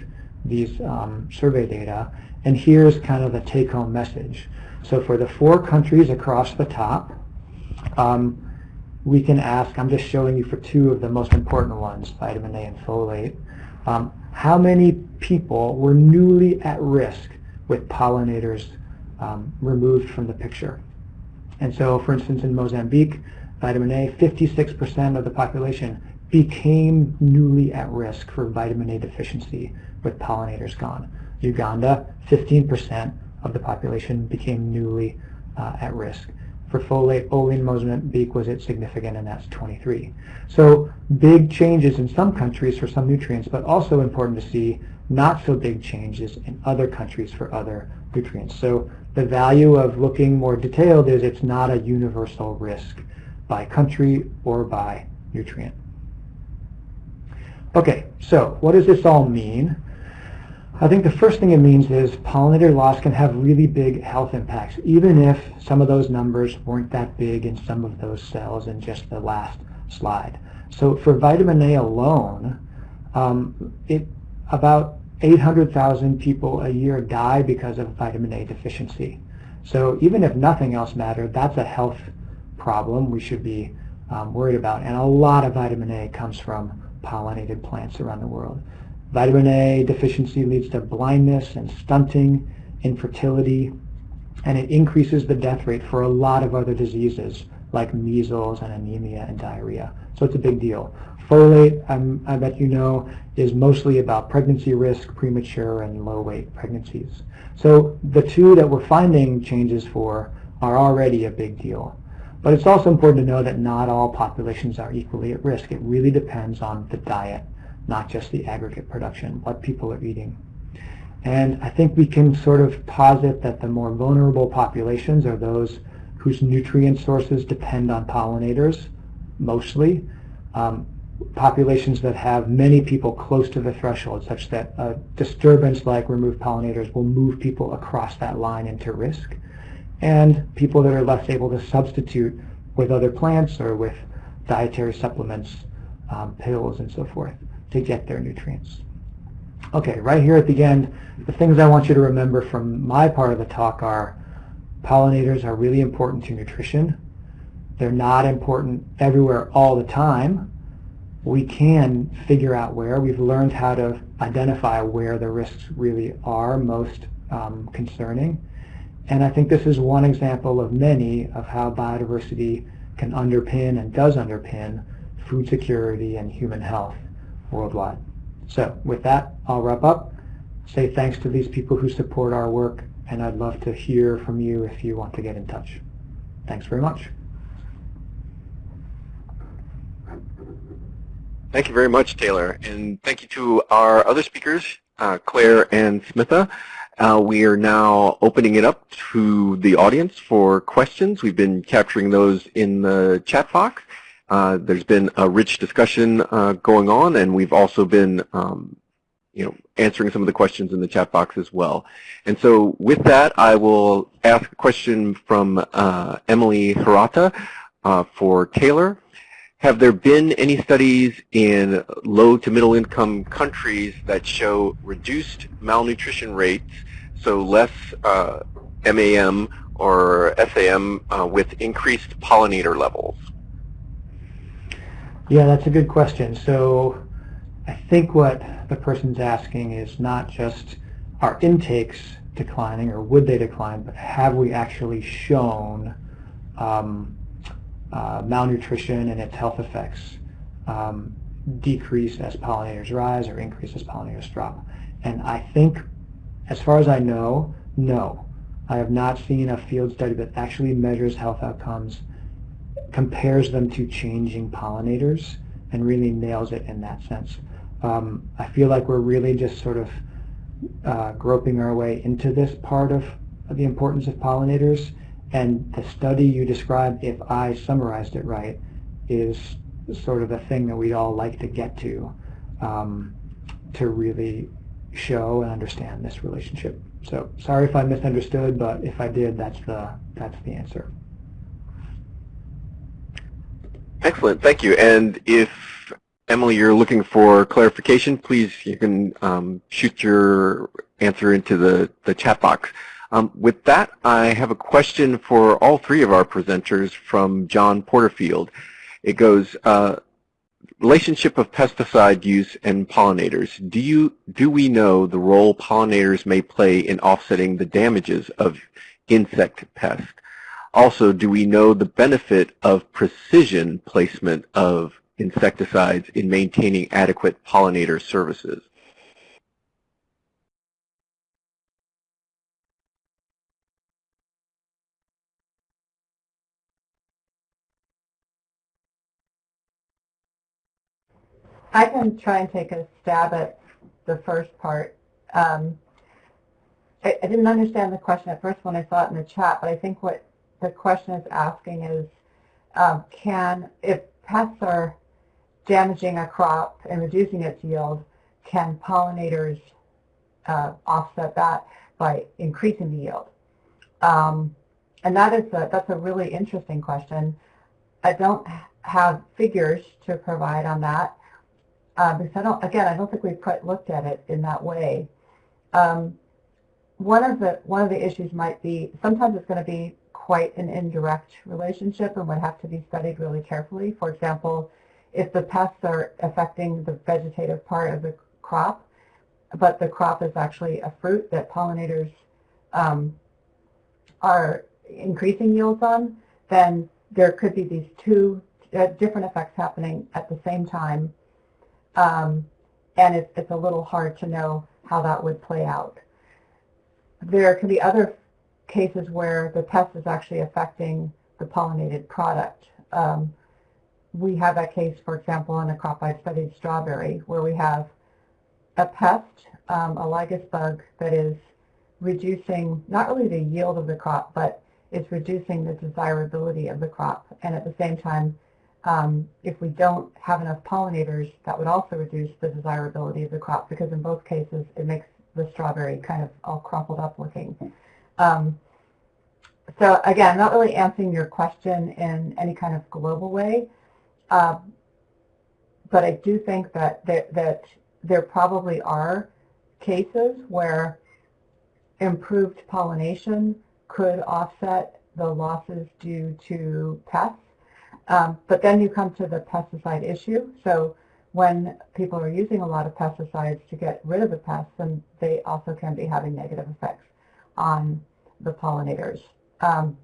these um, survey data. And here's kind of the take-home message. So for the four countries across the top, um, we can ask, I'm just showing you for two of the most important ones, vitamin A and folate, um, how many people were newly at risk with pollinators um, removed from the picture. And so, for instance, in Mozambique, vitamin A, 56% of the population became newly at risk for vitamin A deficiency with pollinators gone. Uganda, 15% of the population became newly uh, at risk. For folate, only in Mozambique was it significant, and that's 23. So big changes in some countries for some nutrients, but also important to see not so big changes in other countries for other nutrients. So the value of looking more detailed is it's not a universal risk by country or by nutrient. Okay, so what does this all mean? I think the first thing it means is pollinator loss can have really big health impacts, even if some of those numbers weren't that big in some of those cells in just the last slide. So for vitamin A alone, um, it, about 800,000 people a year die because of vitamin A deficiency. So even if nothing else mattered, that's a health problem we should be um, worried about. And a lot of vitamin A comes from pollinated plants around the world. Vitamin A deficiency leads to blindness and stunting, infertility, and it increases the death rate for a lot of other diseases like measles and anemia and diarrhea. So it's a big deal. Folate, um, I bet you know, is mostly about pregnancy risk, premature and low weight pregnancies. So the two that we're finding changes for are already a big deal. But it's also important to know that not all populations are equally at risk. It really depends on the diet, not just the aggregate production, what people are eating. And I think we can sort of posit that the more vulnerable populations are those whose nutrient sources depend on pollinators, mostly. Um, populations that have many people close to the threshold, such that a disturbance like removed pollinators will move people across that line into risk and people that are less able to substitute with other plants or with dietary supplements, um, pills and so forth to get their nutrients. Okay, right here at the end, the things I want you to remember from my part of the talk are pollinators are really important to nutrition. They're not important everywhere all the time. We can figure out where. We've learned how to identify where the risks really are most um, concerning. And I think this is one example of many of how biodiversity can underpin and does underpin food security and human health worldwide. So with that, I'll wrap up. Say thanks to these people who support our work, and I'd love to hear from you if you want to get in touch. Thanks very much. Thank you very much, Taylor. And thank you to our other speakers, uh, Claire and Smitha. Uh, we are now opening it up to the audience for questions. We've been capturing those in the chat box. Uh, there's been a rich discussion uh, going on, and we've also been um, you know, answering some of the questions in the chat box as well. And so with that, I will ask a question from uh, Emily Hirata uh, for Taylor. Have there been any studies in low to middle income countries that show reduced malnutrition rates, so less uh, MAM or SAM uh, with increased pollinator levels? Yeah, that's a good question. So I think what the person's asking is not just are intakes declining or would they decline, but have we actually shown um, uh, malnutrition and its health effects um, decrease as pollinators rise or increase as pollinators drop? And I think, as far as I know, no. I have not seen a field study that actually measures health outcomes compares them to changing pollinators and really nails it in that sense. Um, I feel like we're really just sort of uh, groping our way into this part of, of, the importance of pollinators and the study you described, if I summarized it right, is sort of the thing that we'd all like to get to um, to really show and understand this relationship. So sorry if I misunderstood, but if I did, that's the, that's the answer. Excellent, thank you. And if Emily, you're looking for clarification, please you can um, shoot your answer into the, the chat box. Um, with that, I have a question for all three of our presenters from John Porterfield. It goes, uh, relationship of pesticide use and pollinators. Do you do we know the role pollinators may play in offsetting the damages of insect pests? Also, do we know the benefit of precision placement of insecticides in maintaining adequate pollinator services? I can try and take a stab at the first part. Um, I, I, didn't understand the question at first when I saw it in the chat, but I think what the question is asking is, um, can, if pests are damaging a crop and reducing its yield, can pollinators uh, offset that by increasing the yield? Um, and that is a, that's a really interesting question. I don't have figures to provide on that uh, because I don't, again, I don't think we've quite looked at it in that way. Um, one of the one of the issues might be sometimes it's going to be quite an indirect relationship and would have to be studied really carefully. For example, if the pests are affecting the vegetative part of the crop, but the crop is actually a fruit that pollinators um, are increasing yields on, then there could be these two uh, different effects happening at the same time. Um, and it, it's a little hard to know how that would play out. There can be other cases where the pest is actually affecting the pollinated product. Um, we have that case, for example, in a crop I studied, strawberry, where we have a pest, um, a lygus bug, that is reducing not only the yield of the crop, but it's reducing the desirability of the crop. And at the same time, um, if we don't have enough pollinators, that would also reduce the desirability of the crop because in both cases it makes the strawberry kind of all crumpled up looking. Um, so again, not really answering your question in any kind of global way, uh, but I do think that, that, that there probably are cases where improved pollination could offset the losses due to pests. Um, but then you come to the pesticide issue. So when people are using a lot of pesticides to get rid of the pests, then they also can be having negative effects on the pollinators. Um,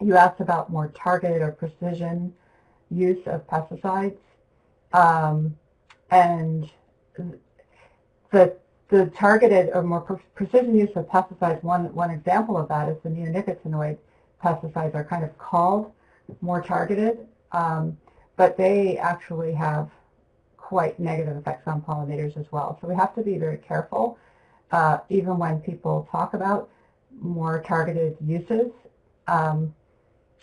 you asked about more targeted or precision use of pesticides. Um, and the, the targeted or more pre precision use of pesticides, one, one example of that is the neonicotinoid pesticides are kind of called more targeted, um, but they actually have quite negative effects on pollinators as well. So we have to be very careful, uh, even when people talk about more targeted uses. Um,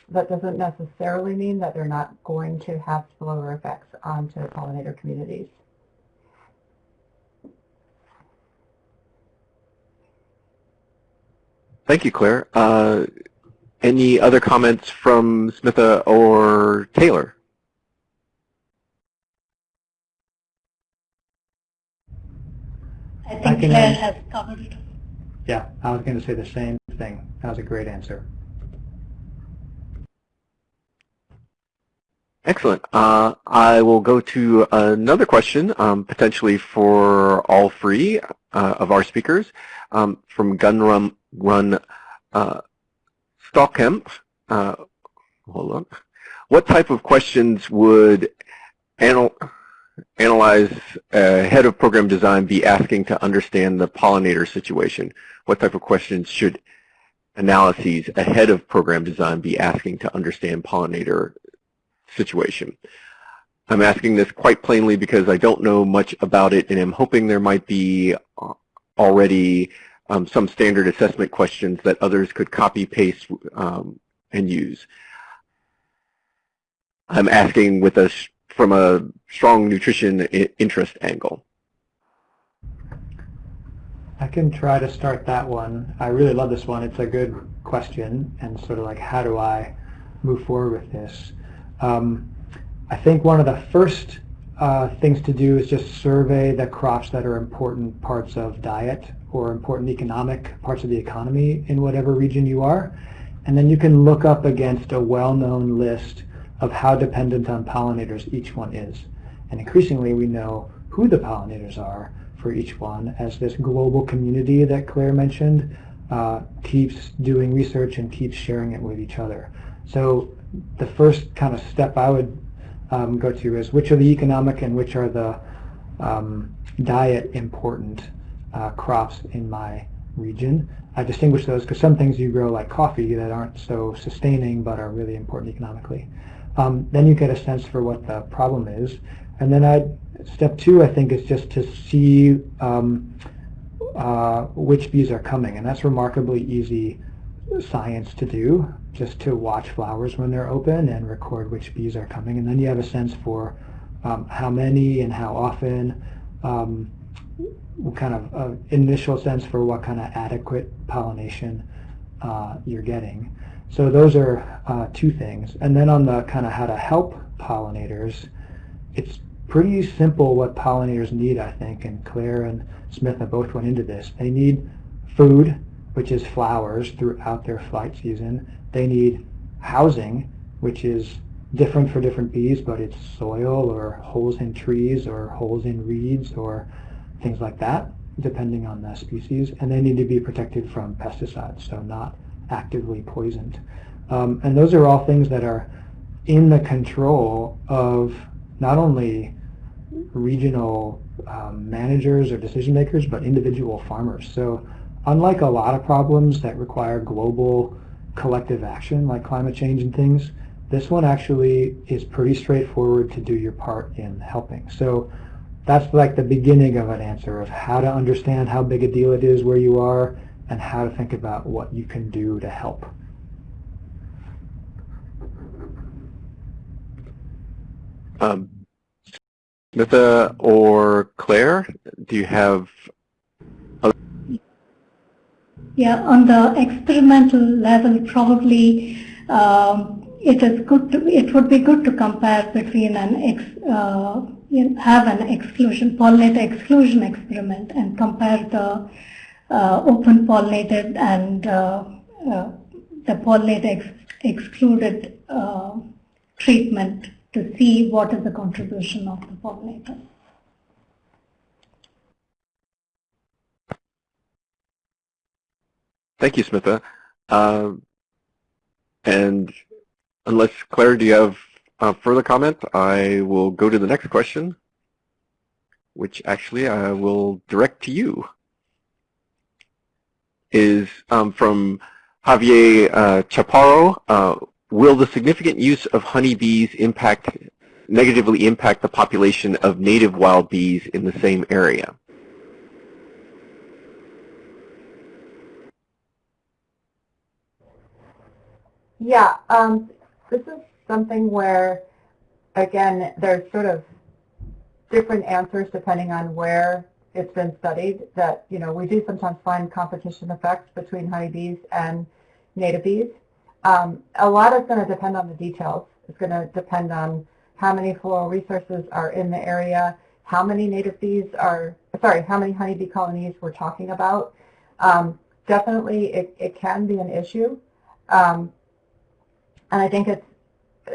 that doesn't necessarily mean that they're not going to have spillover effects onto pollinator communities. Thank you, Claire. Uh, any other comments from Smitha or Taylor? I think I Claire has covered it. Yeah, I was going to say the same thing. That was a great answer. Excellent. Uh, I will go to another question, um, potentially for all three uh, of our speakers, um, from Gunrun Run uh, Stockhemp. Uh, hold on. What type of questions would anal analyze uh, head of program design be asking to understand the pollinator situation? What type of questions should analyses ahead of program design be asking to understand pollinator situation. I'm asking this quite plainly because I don't know much about it and I'm hoping there might be uh, already um, some standard assessment questions that others could copy paste um, and use. I'm asking with a from a strong nutrition interest angle. I can try to start that one. I really love this one. It's a good question and sort of like how do I move forward with this? Um, I think one of the first uh, things to do is just survey the crops that are important parts of diet or important economic parts of the economy in whatever region you are. And then you can look up against a well-known list of how dependent on pollinators each one is. And increasingly we know who the pollinators are for each one as this global community that Claire mentioned uh, keeps doing research and keeps sharing it with each other. So the first kind of step I would um, go to is which are the economic and which are the um, diet important uh, crops in my region. I distinguish those because some things you grow like coffee that aren't so sustaining but are really important economically. Um, then you get a sense for what the problem is. And then I, step two, I think, is just to see um, uh, which bees are coming. And that's remarkably easy science to do, just to watch flowers when they're open and record which bees are coming. And then you have a sense for um, how many and how often, um, kind of uh, initial sense for what kind of adequate pollination uh, you're getting. So those are uh, two things. And then on the kind of how to help pollinators, it's pretty simple what pollinators need, I think, and Claire and Smith have both went into this. They need food, which is flowers throughout their flight season. They need housing, which is different for different bees, but it's soil or holes in trees or holes in reeds or things like that, depending on the species. And they need to be protected from pesticides, so not actively poisoned. Um, and those are all things that are in the control of not only regional um, managers or decision makers, but individual farmers. So unlike a lot of problems that require global collective action, like climate change and things, this one actually is pretty straightforward to do your part in helping. So that's like the beginning of an answer of how to understand how big a deal it is where you are and how to think about what you can do to help. Um, Smitha or Claire, do you have yeah, on the experimental level, probably um, it is good. To, it would be good to compare between an ex, uh, have an exclusion pollinator exclusion experiment and compare the uh, open pollinated and uh, uh the pollinator ex excluded uh, treatment to see what is the contribution of the pollinator. Thank you, Smitha. Uh, and unless Claire, do you have a further comment? I will go to the next question, which actually I will direct to you. Is um, from Javier uh, Chaparro. Uh, will the significant use of honeybees impact negatively impact the population of native wild bees in the same area? Yeah, um, this is something where, again, there's sort of different answers depending on where it's been studied that, you know, we do sometimes find competition effects between honeybees and native bees. Um, a lot is going to depend on the details. It's going to depend on how many floral resources are in the area, how many native bees are, sorry, how many honeybee colonies we're talking about. Um, definitely it, it can be an issue. Um, and I think it's,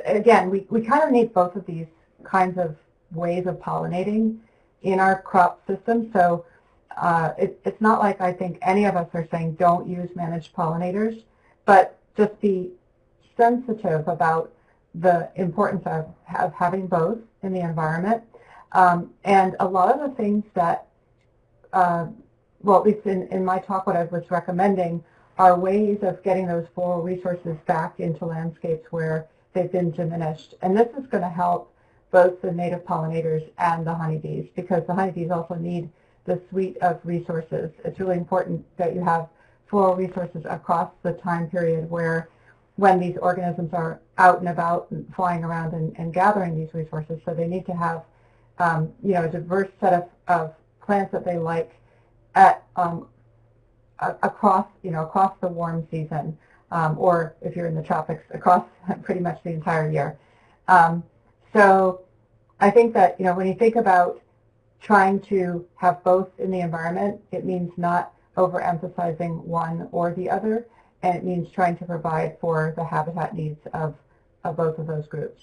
again, we, we kind of need both of these kinds of ways of pollinating in our crop system. So uh, it, it's not like I think any of us are saying don't use managed pollinators, but just be sensitive about the importance of, of having both in the environment. Um, and a lot of the things that, uh, well, at least in, in my talk, what I was recommending are ways of getting those floral resources back into landscapes where they've been diminished. And this is going to help both the native pollinators and the honeybees because the honeybees also need the suite of resources. It's really important that you have floral resources across the time period where when these organisms are out and about and flying around and, and gathering these resources. So they need to have um, you know, a diverse set of, of plants that they like at um, across, you know, across the warm season, um, or if you're in the tropics, across <laughs> pretty much the entire year. Um, so I think that, you know, when you think about trying to have both in the environment, it means not overemphasizing one or the other, and it means trying to provide for the habitat needs of, of both of those groups.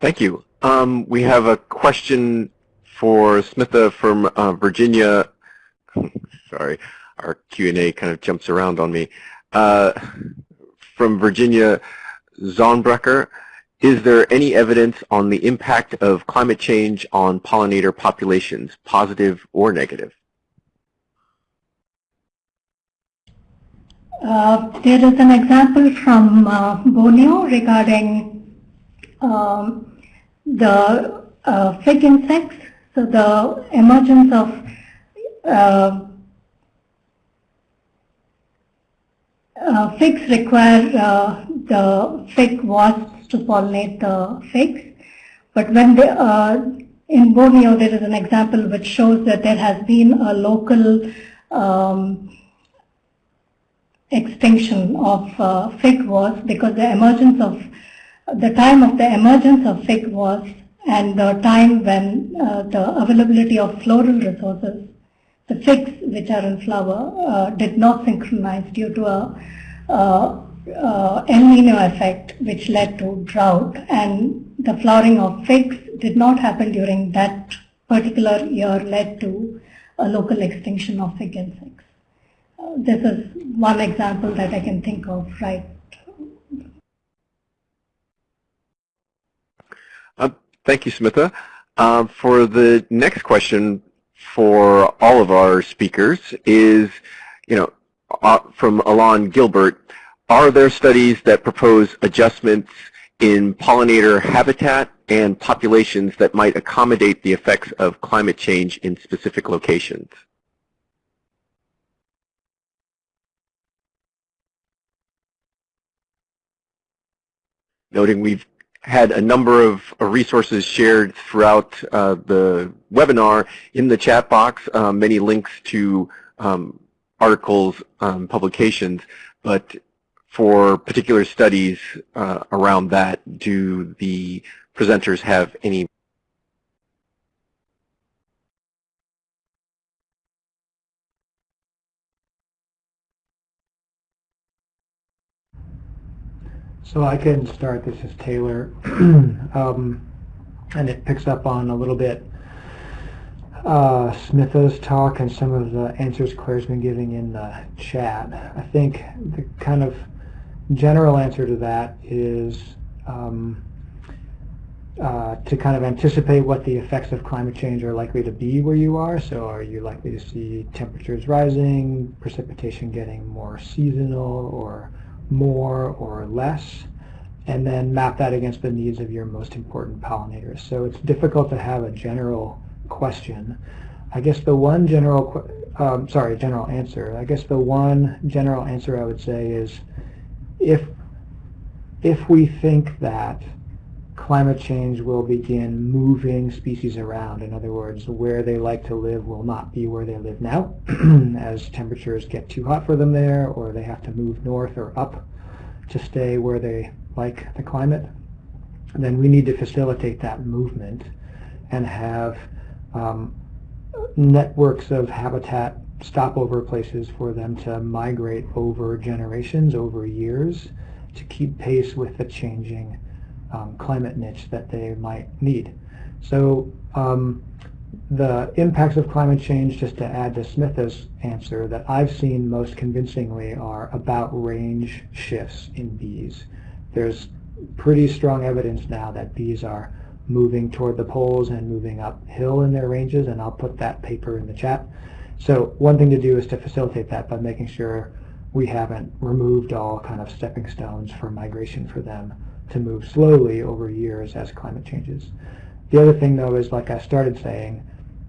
Thank you. Um, we have a question for Smitha from uh, Virginia, <laughs> sorry, our Q&A kind of jumps around on me. Uh, from Virginia Zonbrecker, is there any evidence on the impact of climate change on pollinator populations, positive or negative? Uh, there is an example from uh, Borneo regarding um, the uh, fig insects so the emergence of uh, figs require uh, the fig wasps to pollinate the figs. But when they, uh, in Borneo there is an example which shows that there has been a local um, extinction of uh, fig wasps because the emergence of the time of the emergence of fig wasps and the time when uh, the availability of floral resources, the figs which are in flower, uh, did not synchronize due to a uh, uh, El Nino effect which led to drought and the flowering of figs did not happen during that particular year led to a local extinction of fig insects. Uh, this is one example that I can think of right Thank you, Smitha. Uh, for the next question for all of our speakers is, you know, uh, from Alon Gilbert, are there studies that propose adjustments in pollinator habitat and populations that might accommodate the effects of climate change in specific locations? Noting we've had a number of resources shared throughout uh, the webinar in the chat box, uh, many links to um, articles, um, publications, but for particular studies uh, around that, do the presenters have any So I can start. This is Taylor. <clears throat> um, and it picks up on a little bit uh, Smitha's talk and some of the answers Claire's been giving in the chat. I think the kind of general answer to that is um, uh, to kind of anticipate what the effects of climate change are likely to be where you are. So are you likely to see temperatures rising, precipitation getting more seasonal or more or less? And then map that against the needs of your most important pollinators. So it's difficult to have a general question. I guess the one general, um, sorry, general answer. I guess the one general answer I would say is if if we think that climate change will begin moving species around. In other words, where they like to live will not be where they live now <clears throat> as temperatures get too hot for them there or they have to move north or up to stay where they like the climate. then we need to facilitate that movement and have um, networks of habitat stopover places for them to migrate over generations, over years, to keep pace with the changing um, climate niche that they might need. So um, the impacts of climate change, just to add to Smitha's answer, that I've seen most convincingly are about range shifts in bees. There's pretty strong evidence now that bees are moving toward the poles and moving uphill in their ranges, and I'll put that paper in the chat. So one thing to do is to facilitate that by making sure we haven't removed all kind of stepping stones for migration for them to move slowly over years as climate changes. The other thing though is like I started saying,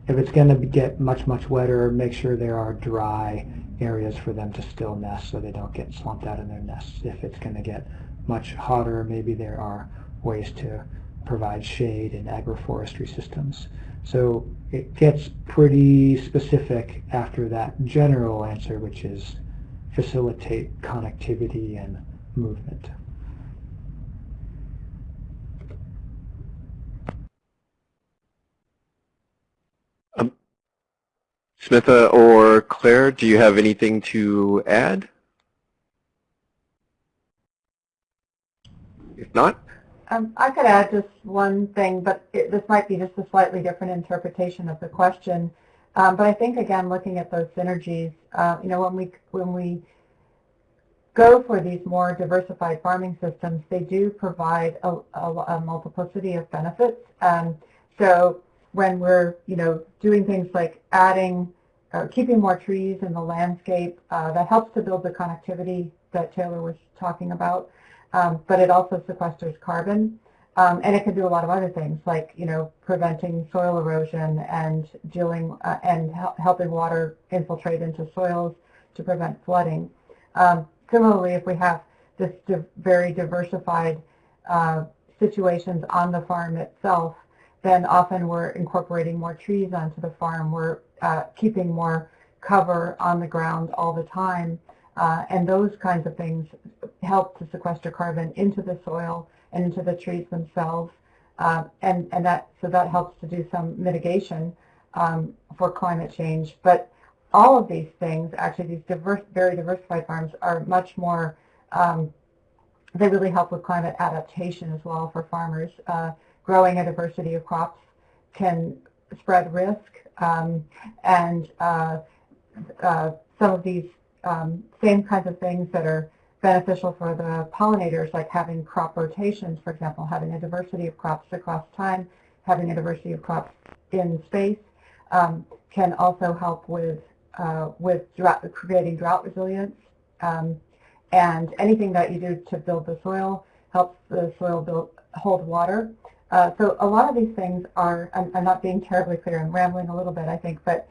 if it's going to get much, much wetter, make sure there are dry areas for them to still nest so they don't get slumped out in their nests. If it's going to get much hotter, maybe there are ways to provide shade in agroforestry systems. So it gets pretty specific after that general answer, which is facilitate connectivity and movement. Um, Smitha or Claire, do you have anything to add? If not, um, I could add just one thing, but it, this might be just a slightly different interpretation of the question. Um, but I think again, looking at those synergies, uh, you know, when we when we go for these more diversified farming systems, they do provide a, a, a multiplicity of benefits. Um, so when we're, you know, doing things like adding, uh, keeping more trees in the landscape, uh, that helps to build the connectivity that Taylor was talking about um, but it also sequesters carbon. Um, and it can do a lot of other things like, you know, preventing soil erosion and dealing uh, and hel helping water infiltrate into soils to prevent flooding. Um, similarly, if we have this di very diversified uh, situations on the farm itself, then often we're incorporating more trees onto the farm. We're uh, keeping more cover on the ground all the time. Uh, and those kinds of things help to sequester carbon into the soil and into the trees themselves. Uh, and, and that, so that helps to do some mitigation um, for climate change. But all of these things, actually these diverse, very diversified farms are much more, um, they really help with climate adaptation as well for farmers. Uh, growing a diversity of crops can spread risk um, and uh, uh some of these um, same kinds of things that are beneficial for the pollinators, like having crop rotations, for example, having a diversity of crops across time, having a diversity of crops in space, um, can also help with uh, with drought, creating drought resilience. Um, and anything that you do to build the soil helps the soil build, hold water. Uh, so a lot of these things are, I'm, I'm, not being terribly clear, I'm rambling a little bit, I think, but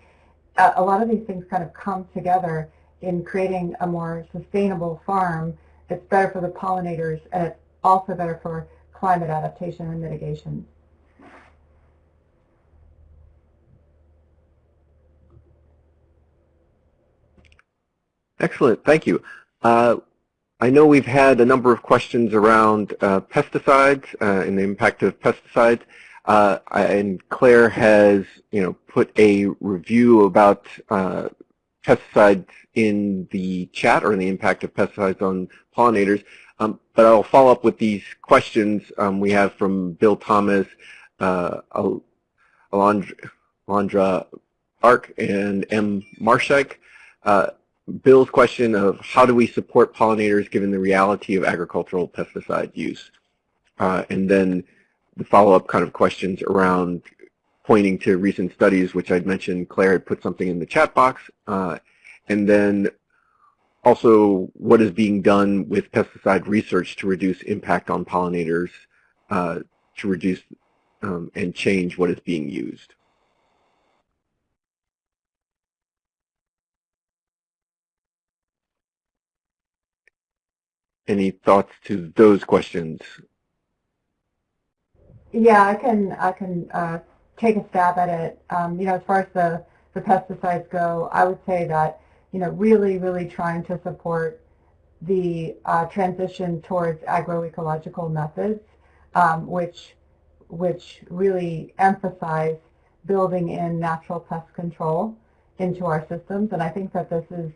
uh, a lot of these things kind of come together in creating a more sustainable farm, it's better for the pollinators and it's also better for climate adaptation and mitigation. Excellent, thank you. Uh, I know we've had a number of questions around uh, pesticides uh, and the impact of pesticides. Uh, and Claire has, you know, put a review about uh, pesticides in the chat or in the impact of pesticides on pollinators. Um, but I'll follow up with these questions um, we have from Bill Thomas, uh, Alondra, Alondra Ark, and M. Marshak. Bill's question of how do we support pollinators given the reality of agricultural pesticide use? Uh, and then the follow-up kind of questions around pointing to recent studies, which I'd mentioned Claire had put something in the chat box, uh, and then also what is being done with pesticide research to reduce impact on pollinators, uh, to reduce um, and change what is being used. Any thoughts to those questions? Yeah, I can I can uh, take a stab at it. Um, you know, as far as the the pesticides go, I would say that you know really really trying to support the uh, transition towards agroecological methods, um, which which really emphasize building in natural pest control into our systems. And I think that this is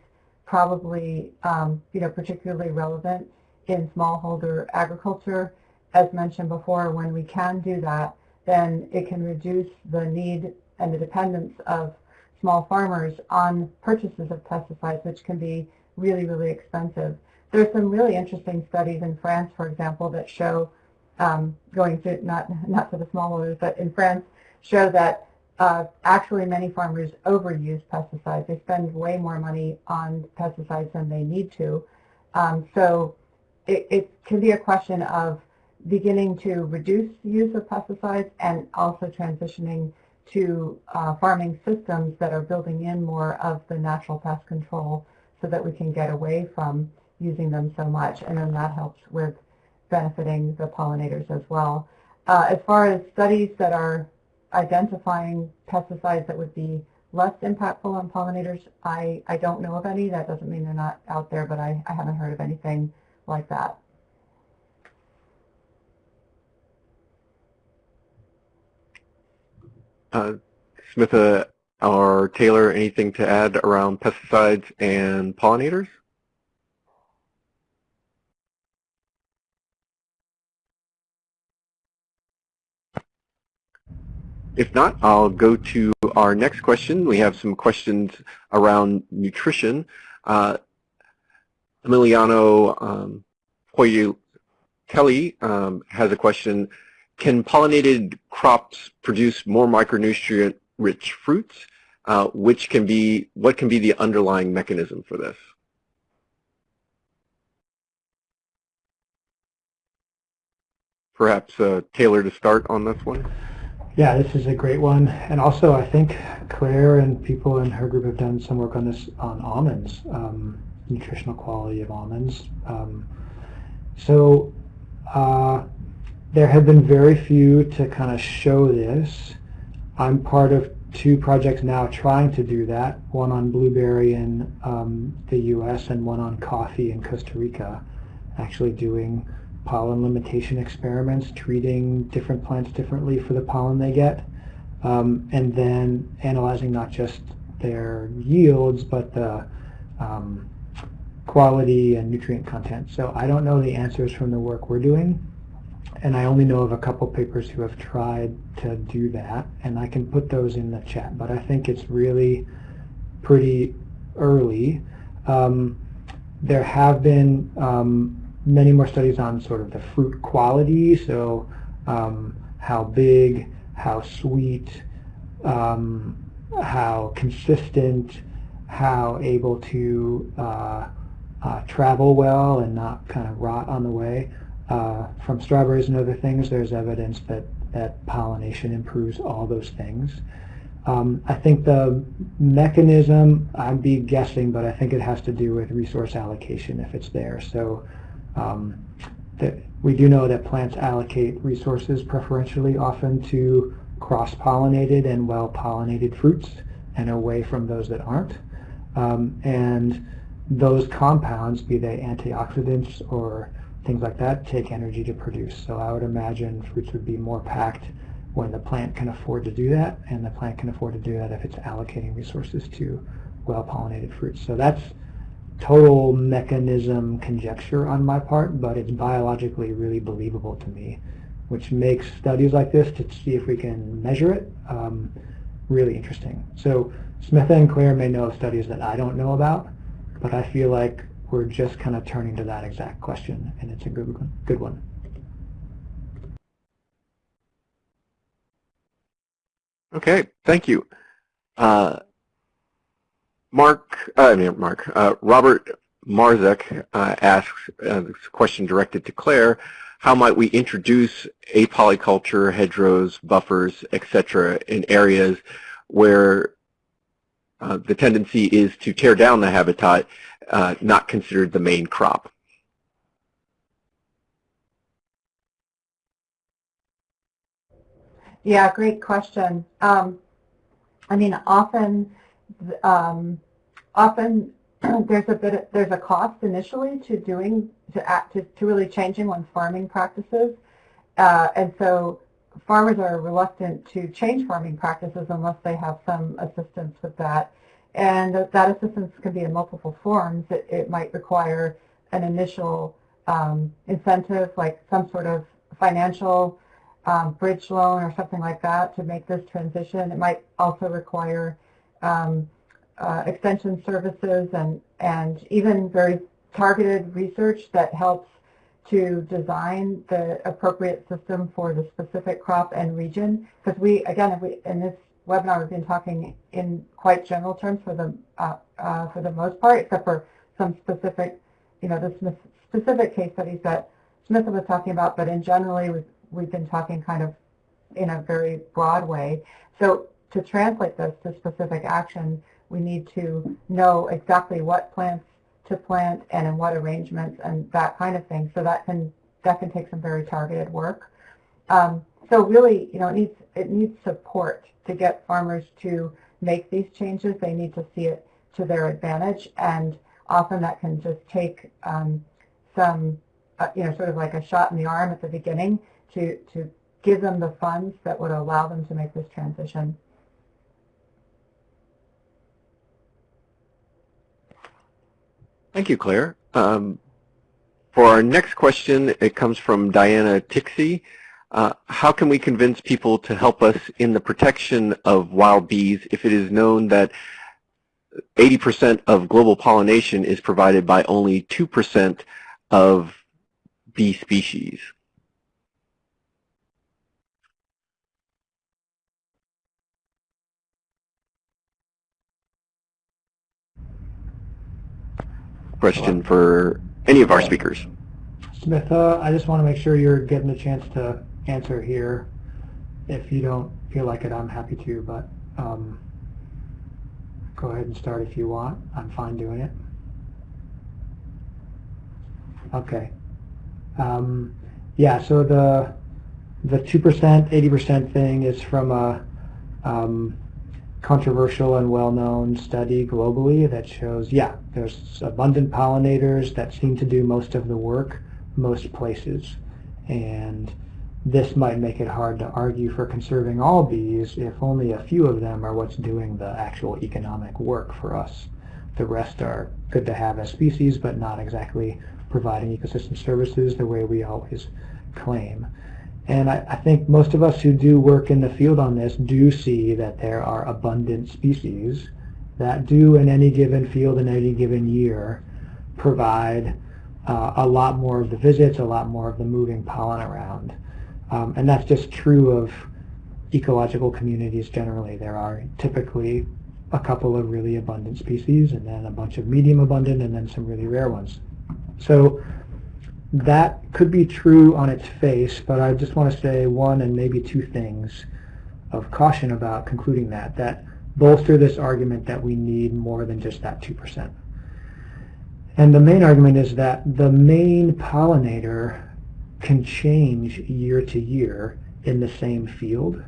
probably, um, you know, particularly relevant in smallholder agriculture. As mentioned before, when we can do that, then it can reduce the need and the dependence of small farmers on purchases of pesticides, which can be really, really expensive. There are some really interesting studies in France, for example, that show um, going to not not to the smallholders, but in France, show that uh, actually many farmers overuse pesticides. They spend way more money on pesticides than they need to. Um, so it, it can be a question of beginning to reduce the use of pesticides and also transitioning to uh, farming systems that are building in more of the natural pest control so that we can get away from using them so much and then that helps with benefiting the pollinators as well. Uh, as far as studies that are identifying pesticides that would be less impactful on pollinators, I, I don't know of any. That doesn't mean they're not out there, but I, I haven't heard of anything like that. Uh, Smitha or Taylor, anything to add around pesticides and pollinators? If not, I'll go to our next question. We have some questions around nutrition. Uh, Emiliano um, Kelly um, has a question. Can pollinated crops produce more micronutrient-rich fruits? Uh, which can be, what can be the underlying mechanism for this? Perhaps uh, Taylor to start on this one. Yeah, this is a great one. And also, I think Claire and people in her group have done some work on this on almonds, um, nutritional quality of almonds. Um, so uh, there have been very few to kind of show this. I'm part of two projects now trying to do that, one on blueberry in um, the U.S. and one on coffee in Costa Rica, actually doing pollen limitation experiments, treating different plants differently for the pollen they get, um, and then analyzing not just their yields, but the um, quality and nutrient content. So I don't know the answers from the work we're doing, and I only know of a couple papers who have tried to do that, and I can put those in the chat, but I think it's really pretty early. Um, there have been um, many more studies on sort of the fruit quality, so um, how big, how sweet, um, how consistent, how able to uh, uh, travel well and not kind of rot on the way. Uh, from strawberries and other things, there's evidence that, that pollination improves all those things. Um, I think the mechanism, I'd be guessing, but I think it has to do with resource allocation if it's there. So um, that we do know that plants allocate resources preferentially often to cross-pollinated and well-pollinated fruits and away from those that aren't. Um, and those compounds, be they antioxidants or things like that, take energy to produce. So I would imagine fruits would be more packed when the plant can afford to do that, and the plant can afford to do that if it's allocating resources to well-pollinated fruits. So that's total mechanism conjecture on my part, but it's biologically really believable to me, which makes studies like this to see if we can measure it um, really interesting. So Smitha and Claire may know of studies that I don't know about, but I feel like we're just kind of turning to that exact question, and it's a good one. Good one. Okay, thank you. Uh, Mark, uh, I mean Mark, uh, Robert Marzek uh, asks uh, this question directed to Claire, how might we introduce apolyculture, hedgerows, buffers, etc. in areas where uh, the tendency is to tear down the habitat, uh, not considered the main crop? Yeah, great question. Um, I mean, often, um, often <clears throat> there's a bit, of, there's a cost initially to doing, to act, to, to really changing one's farming practices, uh, and so farmers are reluctant to change farming practices unless they have some assistance with that, and that assistance can be in multiple forms. It, it might require an initial um, incentive, like some sort of financial um, bridge loan or something like that to make this transition. It might also require um, uh, extension services and, and even very targeted research that helps to design the appropriate system for the specific crop and region. Because we, again, we, in this webinar, we've been talking in quite general terms for the, uh, uh, for the most part, except for some specific, you know, the specific case studies that Smitha was talking about, but in generally, we've we've been talking kind of in a very broad way. So to translate this to specific action, we need to know exactly what plants to plant and in what arrangements and that kind of thing. So that can that can take some very targeted work. Um, so really, you know, it needs it needs support to get farmers to make these changes. They need to see it to their advantage, and often that can just take um, some, uh, you know, sort of like a shot in the arm at the beginning to, to give them the funds that would allow them to make this transition. Thank you, Claire. Um, for our next question, it comes from Diana Tixey. Uh, how can we convince people to help us in the protection of wild bees if it is known that 80% of global pollination is provided by only 2% of bee species? Question for any of our speakers. Smitha, uh, I just want to make sure you're getting a chance to answer here. If you don't feel like it, I'm happy to, but um, go ahead and start if you want. I'm fine doing it. Okay. Um, yeah, so the the 2%, 80% thing is from a um, controversial and well-known study globally that shows, yeah, there's abundant pollinators that seem to do most of the work most places. And this might make it hard to argue for conserving all bees if only a few of them are what's doing the actual economic work for us. The rest are good to have as species, but not exactly providing ecosystem services the way we always claim. And I, I, think most of us who do work in the field on this do see that there are abundant species that do in any given field in any given year provide uh, a lot more of the visits, a lot more of the moving pollen around. Um, and that's just true of ecological communities generally. There are typically a couple of really abundant species and then a bunch of medium abundant and then some really rare ones. So that could be true on its face, but I just want to say one and maybe two things of caution about concluding that, that bolster this argument that we need more than just that 2%. And the main argument is that the main pollinator can change year to year in the same field,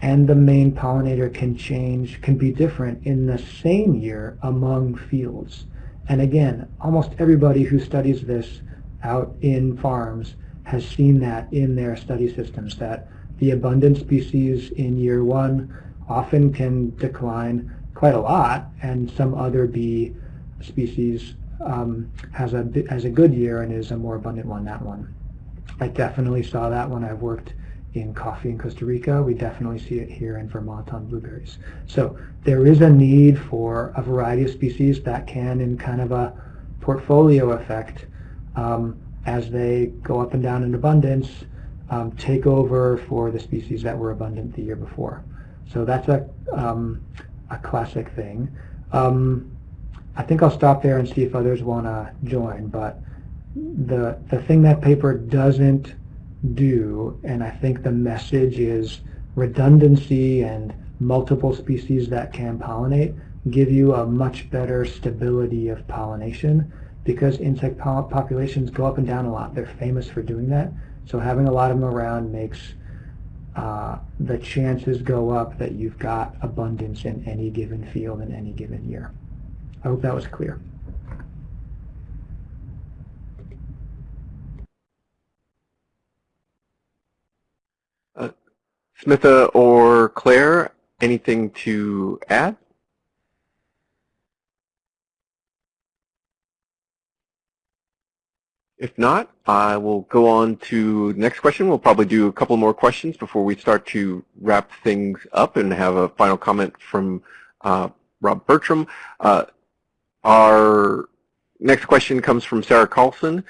and the main pollinator can change, can be different in the same year among fields. And again, almost everybody who studies this out in farms has seen that in their study systems, that the abundant species in year one often can decline quite a lot and some other bee species um, has a has a good year and is a more abundant one. That one, I definitely saw that when I worked in coffee in Costa Rica. We definitely see it here in Vermont on blueberries. So there is a need for a variety of species that can, in kind of a portfolio effect, um, as they go up and down in abundance, um, take over for the species that were abundant the year before. So that's a, um, a classic thing. Um, I think I'll stop there and see if others want to join, but the, the thing that paper doesn't do, and I think the message is redundancy and multiple species that can pollinate give you a much better stability of pollination because insect populations go up and down a lot. They're famous for doing that. So having a lot of them around makes uh, the chances go up that you've got abundance in any given field in any given year. I hope that was clear. Uh, Smitha or Claire, anything to add? If not, I will go on to the next question. We'll probably do a couple more questions before we start to wrap things up and have a final comment from uh, Rob Bertram. Uh, our next question comes from Sarah Carlson.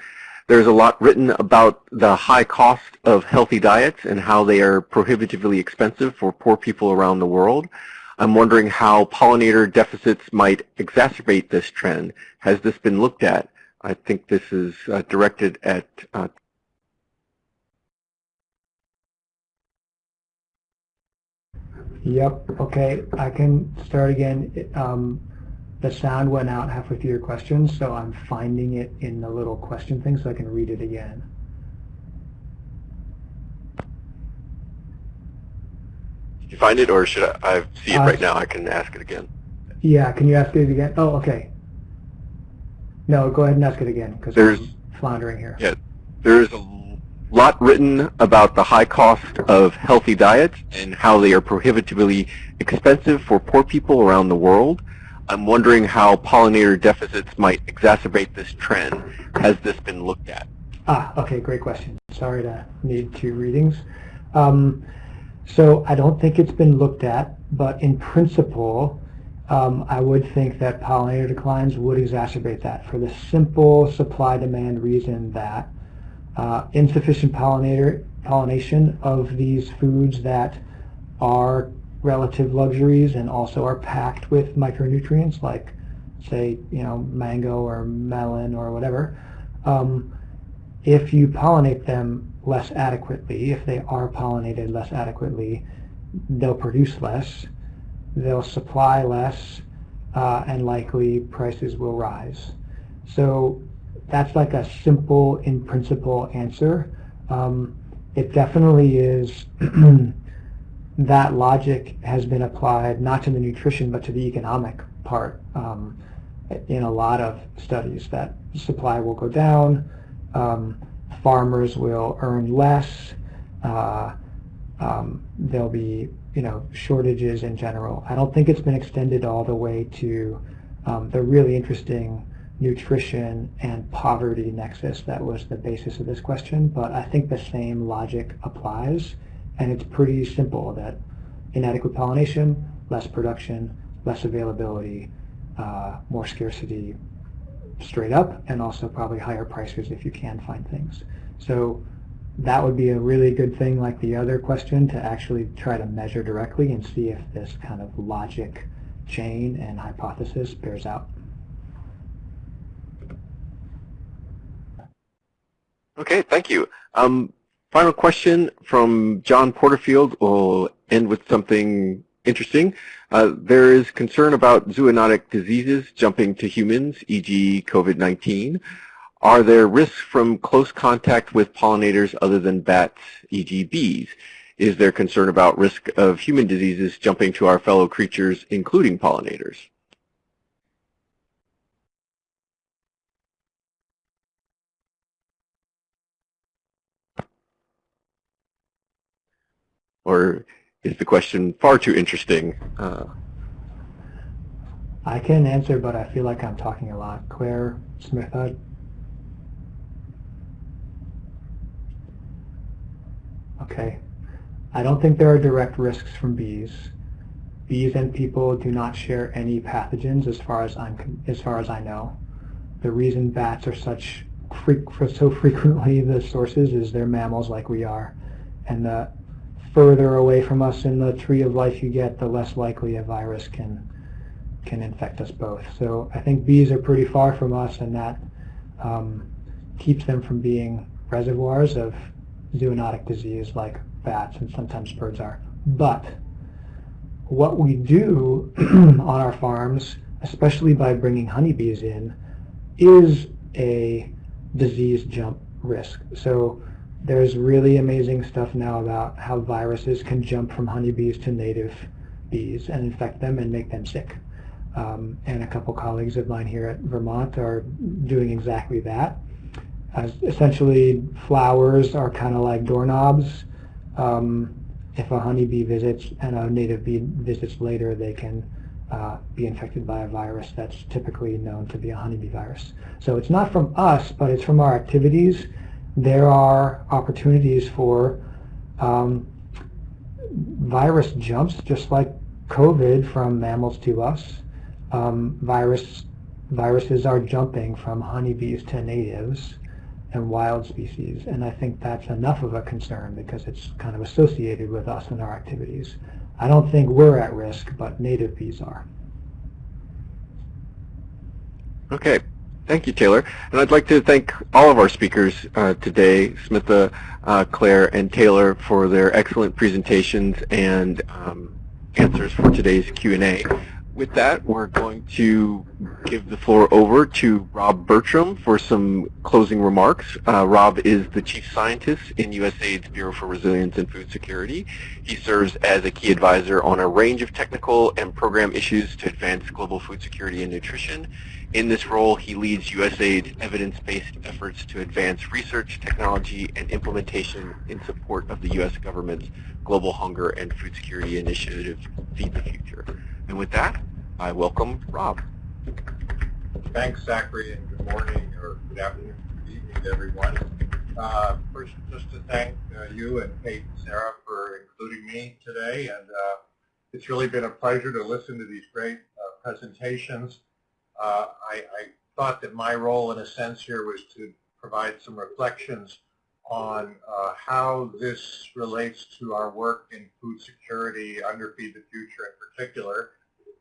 There's a lot written about the high cost of healthy diets and how they are prohibitively expensive for poor people around the world. I'm wondering how pollinator deficits might exacerbate this trend. Has this been looked at? I think this is uh, directed at uh, Yep, okay, I can start again. Um, the sound went out halfway through your question, so I'm finding it in the little question thing so I can read it again. Did you find it, or should I, I see it Uh, right now? I can ask it again. Yeah, can you ask it again? Oh, okay. No, go ahead and ask it again because There's- I'm floundering here. Yeah, there's a lot written about the high cost of healthy diets and how they are prohibitively expensive for poor people around the world. I'm wondering how pollinator deficits might exacerbate this trend. Has this been looked at? Ah, okay, great question. Sorry to need two readings. Um, so I don't think it's been looked at, but in principle, um, I would think that pollinator declines would exacerbate that for the simple supply-demand reason that uh, insufficient pollinator pollination of these foods that are relative luxuries and also are packed with micronutrients like say you know mango or melon or whatever um, if you pollinate them less adequately if they are pollinated less adequately they'll produce less they'll supply less uh, and likely prices will rise. So that's like a simple in principle answer. Um, it definitely is <clears throat> that logic has been applied not to the nutrition but to the economic part um, in a lot of studies that supply will go down, um, farmers will earn less, uh, um, there'll be you know shortages in general. I don't think it's been extended all the way to um, the really interesting nutrition and poverty nexus that was the basis of this question, but I think the same logic applies. And it's pretty simple that inadequate pollination, less production, less availability, uh, more scarcity straight up, and also probably higher prices if you can find things. So that would be a really good thing like the other question to actually try to measure directly and see if this kind of logic chain and hypothesis bears out. Okay, thank you. Um, Final question from John Porterfield. We'll end with something interesting. Uh, there is concern about zoonotic diseases jumping to humans, e.g. COVID-19. Are there risks from close contact with pollinators other than bats, e.g. bees? Is there concern about risk of human diseases jumping to our fellow creatures, including pollinators? Or is the question far too interesting? Uh, I can answer, but I feel like I'm talking a lot. Claire Smitha. Okay. I don't think there are direct risks from bees. Bees and people do not share any pathogens as far as I'm as far as I know. The reason bats are such so frequently the sources is they're mammals like we are, and the further away from us in the tree of life you get, the less likely a virus can can infect us both. So I think bees are pretty far from us, and that um, keeps them from being reservoirs of zoonotic disease like bats and sometimes birds are. But what we do <clears throat> on our farms, especially by bringing honeybees in, is a disease jump risk. So there's really amazing stuff now about how viruses can jump from honeybees to native bees and infect them and make them sick. Um, and a couple colleagues of mine here at Vermont are doing exactly that. As essentially, flowers are kind of like doorknobs. Um, if a honeybee visits and a native bee visits later, they can uh, be infected by a virus that's typically known to be a honeybee virus. So it's not from us, but it's from our activities. There are opportunities for um, virus jumps, just like COVID from mammals to us um, virus, viruses are jumping from honeybees to natives and wild species. And I think that's enough of a concern because it's kind of associated with us and our activities. I don't think we're at risk, but native bees are. Okay. Thank you, Taylor. And I'd like to thank all of our speakers uh, today, Smitha, uh, Claire, and Taylor, for their excellent presentations and um, answers for today's Q&A with that, we're going to give the floor over to Rob Bertram for some closing remarks. Uh, Rob is the Chief Scientist in USAID's Bureau for Resilience and Food Security. He serves as a key advisor on a range of technical and program issues to advance global food security and nutrition. In this role, he leads USAID's evidence-based efforts to advance research, technology, and implementation in support of the U.S. government's Global Hunger and Food Security Initiative, Feed the Future. And with that, I welcome Rob. Thanks, Zachary, and good morning or good afternoon, good evening to everyone. Uh, first, just to thank uh, you and Kate and Sarah for including me today, and uh, it's really been a pleasure to listen to these great uh, presentations. Uh, I, I, thought that my role, in a sense, here was to provide some reflections on uh, how this relates to our work in food security under Feed the Future in particular,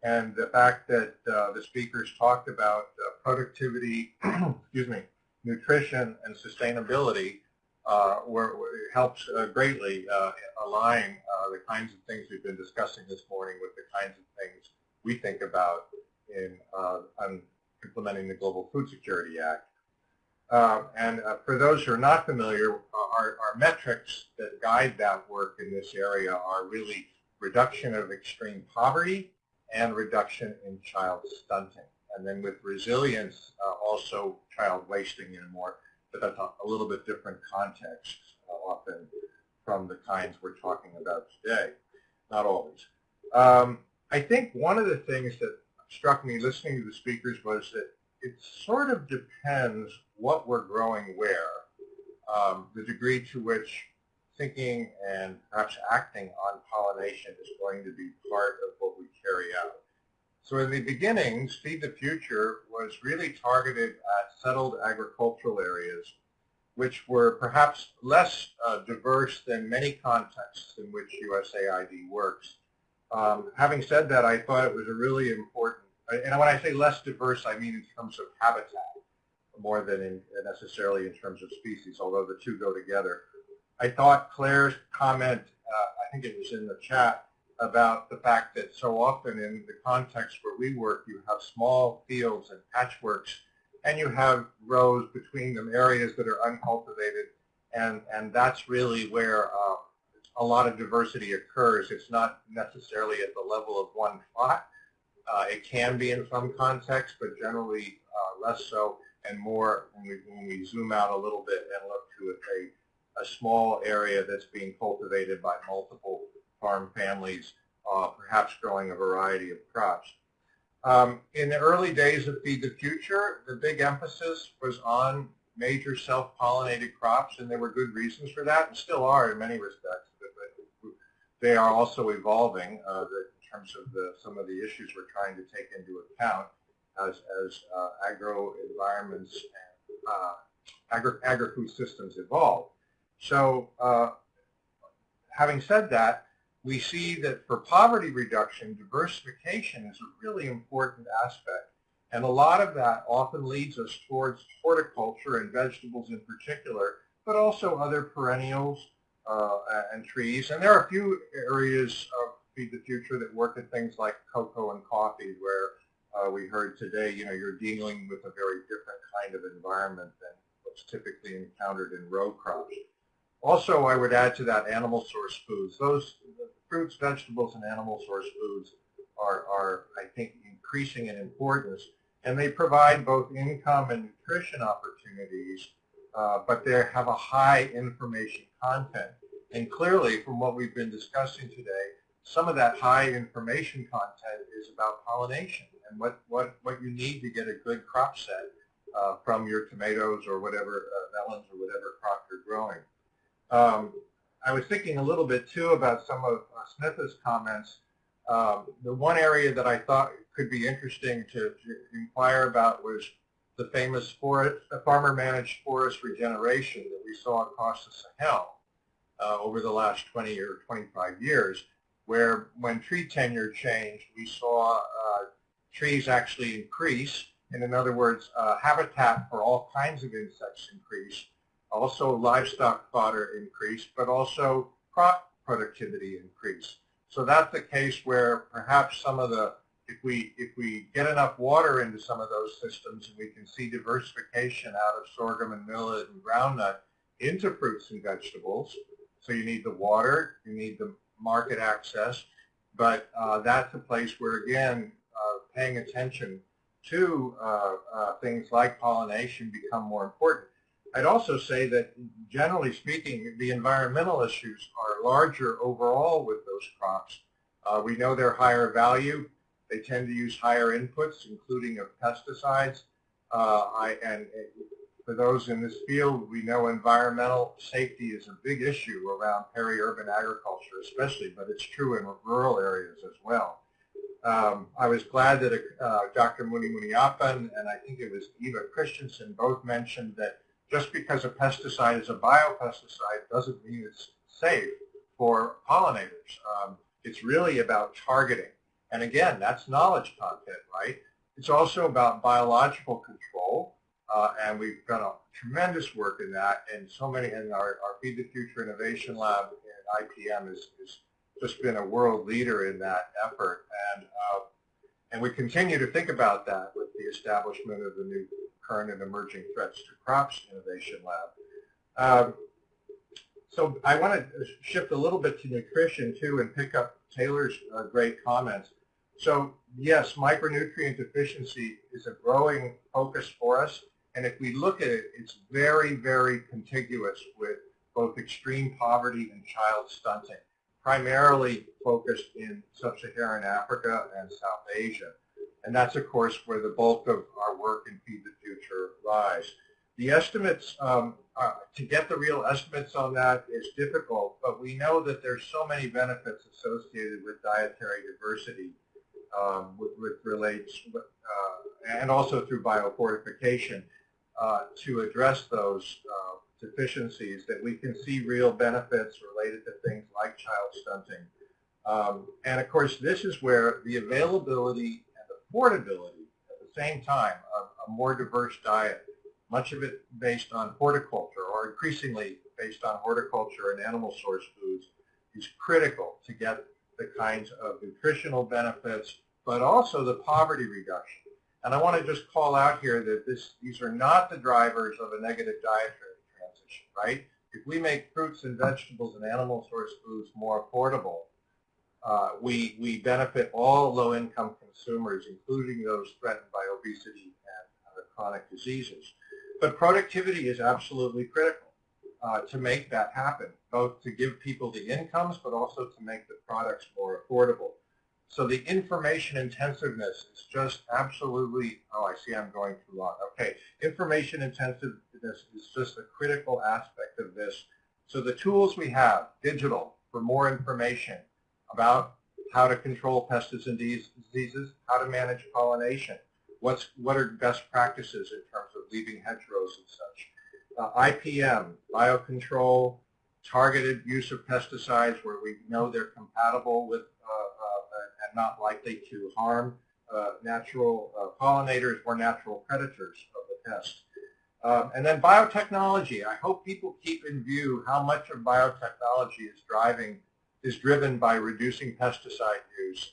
and the fact that uh, the speakers talked about uh, productivity, <clears throat> excuse me, nutrition and sustainability uh, were, were, helps uh, greatly uh, align uh, the kinds of things we've been discussing this morning with the kinds of things we think about in implementing the Global Food Security Act. and for those who are not familiar, our, our metrics that guide that work in this area are really reduction of extreme poverty, and reduction in child stunting. And then with resilience, uh, also child wasting in a more, but that's a, a little bit different context uh, often from the kinds we're talking about today. Not always. Um, I think one of the things that struck me listening to the speakers was that it sort of depends what we're growing where. Um, the degree to which thinking and perhaps acting on pollination is going to be part of what we carry out. So in the beginnings, Feed the Future was really targeted at settled agricultural areas, which were perhaps less uh, diverse than many contexts in which USAID works. Um, having said that, I thought it was a really important, and when I say less diverse, I mean in terms of habitat more than in, necessarily in terms of species, although the two go together. I thought Claire's comment, uh, I think it was in the chat, about the fact that so often in the context where we work, you have small fields and patchworks, and you have rows between them, areas that are uncultivated, and, and that's really where uh, a lot of diversity occurs. It's not necessarily at the level of one plot. Uh, it can be in some contexts, but generally uh, less so and more when we, when we zoom out a little bit and look to a a small area that's being cultivated by multiple farm families, uh, perhaps growing a variety of crops. Um, in the early days of Feed the Future, the big emphasis was on major self-pollinated crops, and there were good reasons for that, and still are in many respects. But they are also evolving uh, in terms of the, some of the issues we're trying to take into account as, as uh, agro environments and uh, agri, agri-food systems evolve. So uh, having said that, we see that for poverty reduction, diversification is a really important aspect. And a lot of that often leads us towards horticulture and vegetables in particular, but also other perennials uh, and trees. And there are a few areas of Feed the Future that work at things like cocoa and coffee, where uh, we heard today, you know, you're dealing with a very different kind of environment than what's typically encountered in row crops. Also, I would add to that animal source foods. Those fruits, vegetables, and animal source foods are, are, I think, increasing in importance. And they provide both income and nutrition opportunities, uh, but they have a high information content. And clearly, from what we've been discussing today, some of that high information content is about pollination and what, what, what you need to get a good crop set uh, from your tomatoes or whatever, uh, melons or whatever crop you're growing. Um, I was thinking a little bit too about some of uh, Smitha's comments. Um, the one area that I thought could be interesting to, to inquire about was the famous forest, farmer-managed forest regeneration that we saw across the Sahel uh, over the last 20 or 25 years, where when tree tenure changed, we saw uh, trees actually increase. And in other words, uh, habitat for all kinds of insects increased also livestock fodder increase, but also crop productivity increase. So that's the case where perhaps some of the, if we, if we get enough water into some of those systems and we can see diversification out of sorghum and millet and groundnut into fruits and vegetables, so you need the water, you need the market access, but uh, that's a place where, again, uh, paying attention to uh, uh things like pollination become more important. I'd also say that generally speaking, the environmental issues are larger overall with those crops. Uh, we know they're higher value. They tend to use higher inputs, including of pesticides. Uh, I, and for those in this field, we know environmental safety is a big issue around peri-urban agriculture especially, but it's true in rural areas as well. Um, I was glad that uh, Dr. Muni Muniappan and I think it was Eva Christensen both mentioned that just because a pesticide is a biopesticide doesn't mean it's safe for pollinators. Um, it's really about targeting. And again, that's knowledge content, right? It's also about biological control, uh, and we've done a tremendous work in that, and so many, in our, our Feed the Future Innovation Lab at IPM has, just been a world leader in that effort, and, uh, and we continue to think about that with the establishment of the new current and emerging threats to crops innovation lab. Um, so I want to shift a little bit to nutrition too and pick up Taylor's uh, great comments. So yes, micronutrient deficiency is a growing focus for us. And if we look at it, it's very, very contiguous with both extreme poverty and child stunting, primarily focused in sub-Saharan Africa and South Asia. And that's, of course, where the bulk of our work in Feed the Future lies. The estimates, um, uh, to get the real estimates on that is difficult, but we know that there's so many benefits associated with dietary diversity, um, with, with relates, uh, and also through biofortification uh, to address those uh, deficiencies that we can see real benefits related to things like child stunting. Um, and of course, this is where the availability affordability at the same time of a more diverse diet, much of it based on horticulture or increasingly based on horticulture and animal source foods is critical to get the kinds of nutritional benefits, but also the poverty reduction. And I want to just call out here that this, these are not the drivers of a negative dietary transition, right? If we make fruits and vegetables and animal source foods more affordable, uh, we, we benefit all low-income consumers, including those threatened by obesity and other chronic diseases. But productivity is absolutely critical uh, to make that happen, both to give people the incomes, but also to make the products more affordable. So the information intensiveness is just absolutely, oh, I see I'm going too long. Okay, information intensiveness is just a critical aspect of this. So the tools we have, digital, for more information about how to control pests and diseases, how to manage pollination, what's, what are best practices in terms of leaving hedgerows and such. Uh, IPM, biocontrol, targeted use of pesticides where we know they're compatible with and not likely to harm uh, natural uh, pollinators or natural predators of the pest. Um, and then biotechnology. I hope people keep in view how much of biotechnology is driving is driven by reducing pesticide use,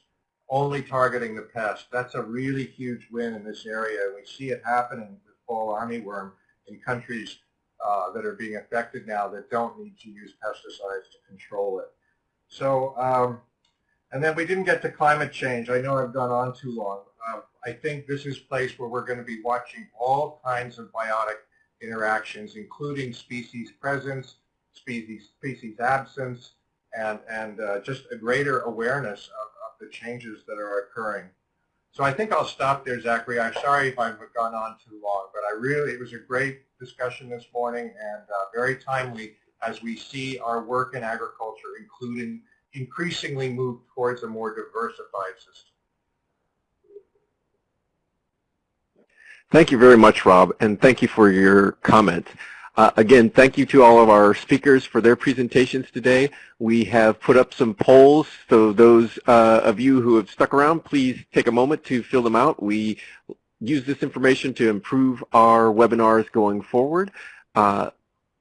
only targeting the pest. That's a really huge win in this area. We see it happening with fall armyworm in countries uh, that are being affected now that don't need to use pesticides to control it. So um, and then we didn't get to climate change. I know I've gone on too long. Uh, I think this is a place where we're going to be watching all kinds of biotic interactions, including species presence, species, species absence, and, and uh, just a greater awareness of, of, the changes that are occurring. So I think I'll stop there, Zachary. I'm sorry if I've gone on too long, but I really, it was a great discussion this morning and uh, very timely as we see our work in agriculture, including increasingly move towards a more diversified system. Thank you very much, Rob, and thank you for your comments. Uh, again, thank you to all of our speakers for their presentations today. We have put up some polls, so those uh, of you who have stuck around, please take a moment to fill them out. We use this information to improve our webinars going forward. Uh,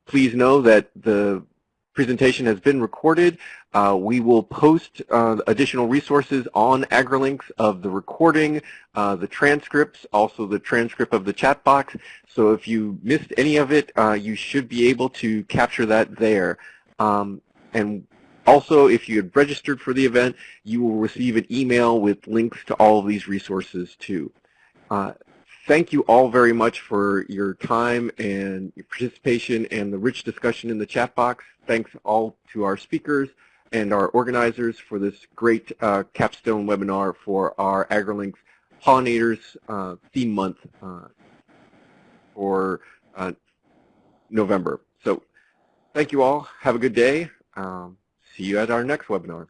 please know that the presentation has been recorded. Uh, we will post uh, additional resources on AgriLinks of the recording, uh, the transcripts, also the transcript of the chat box. So if you missed any of it, uh, you should be able to capture that there. Um, and also, if you had registered for the event, you will receive an email with links to all of these resources too. Uh, thank you all very much for your time and your participation and the rich discussion in the chat box. Thanks all to our speakers and our organizers for this great uh, capstone webinar for our AgriLinks Pollinators uh, theme month uh, for uh, November. So thank you all. Have a good day. Um, see you at our next webinar.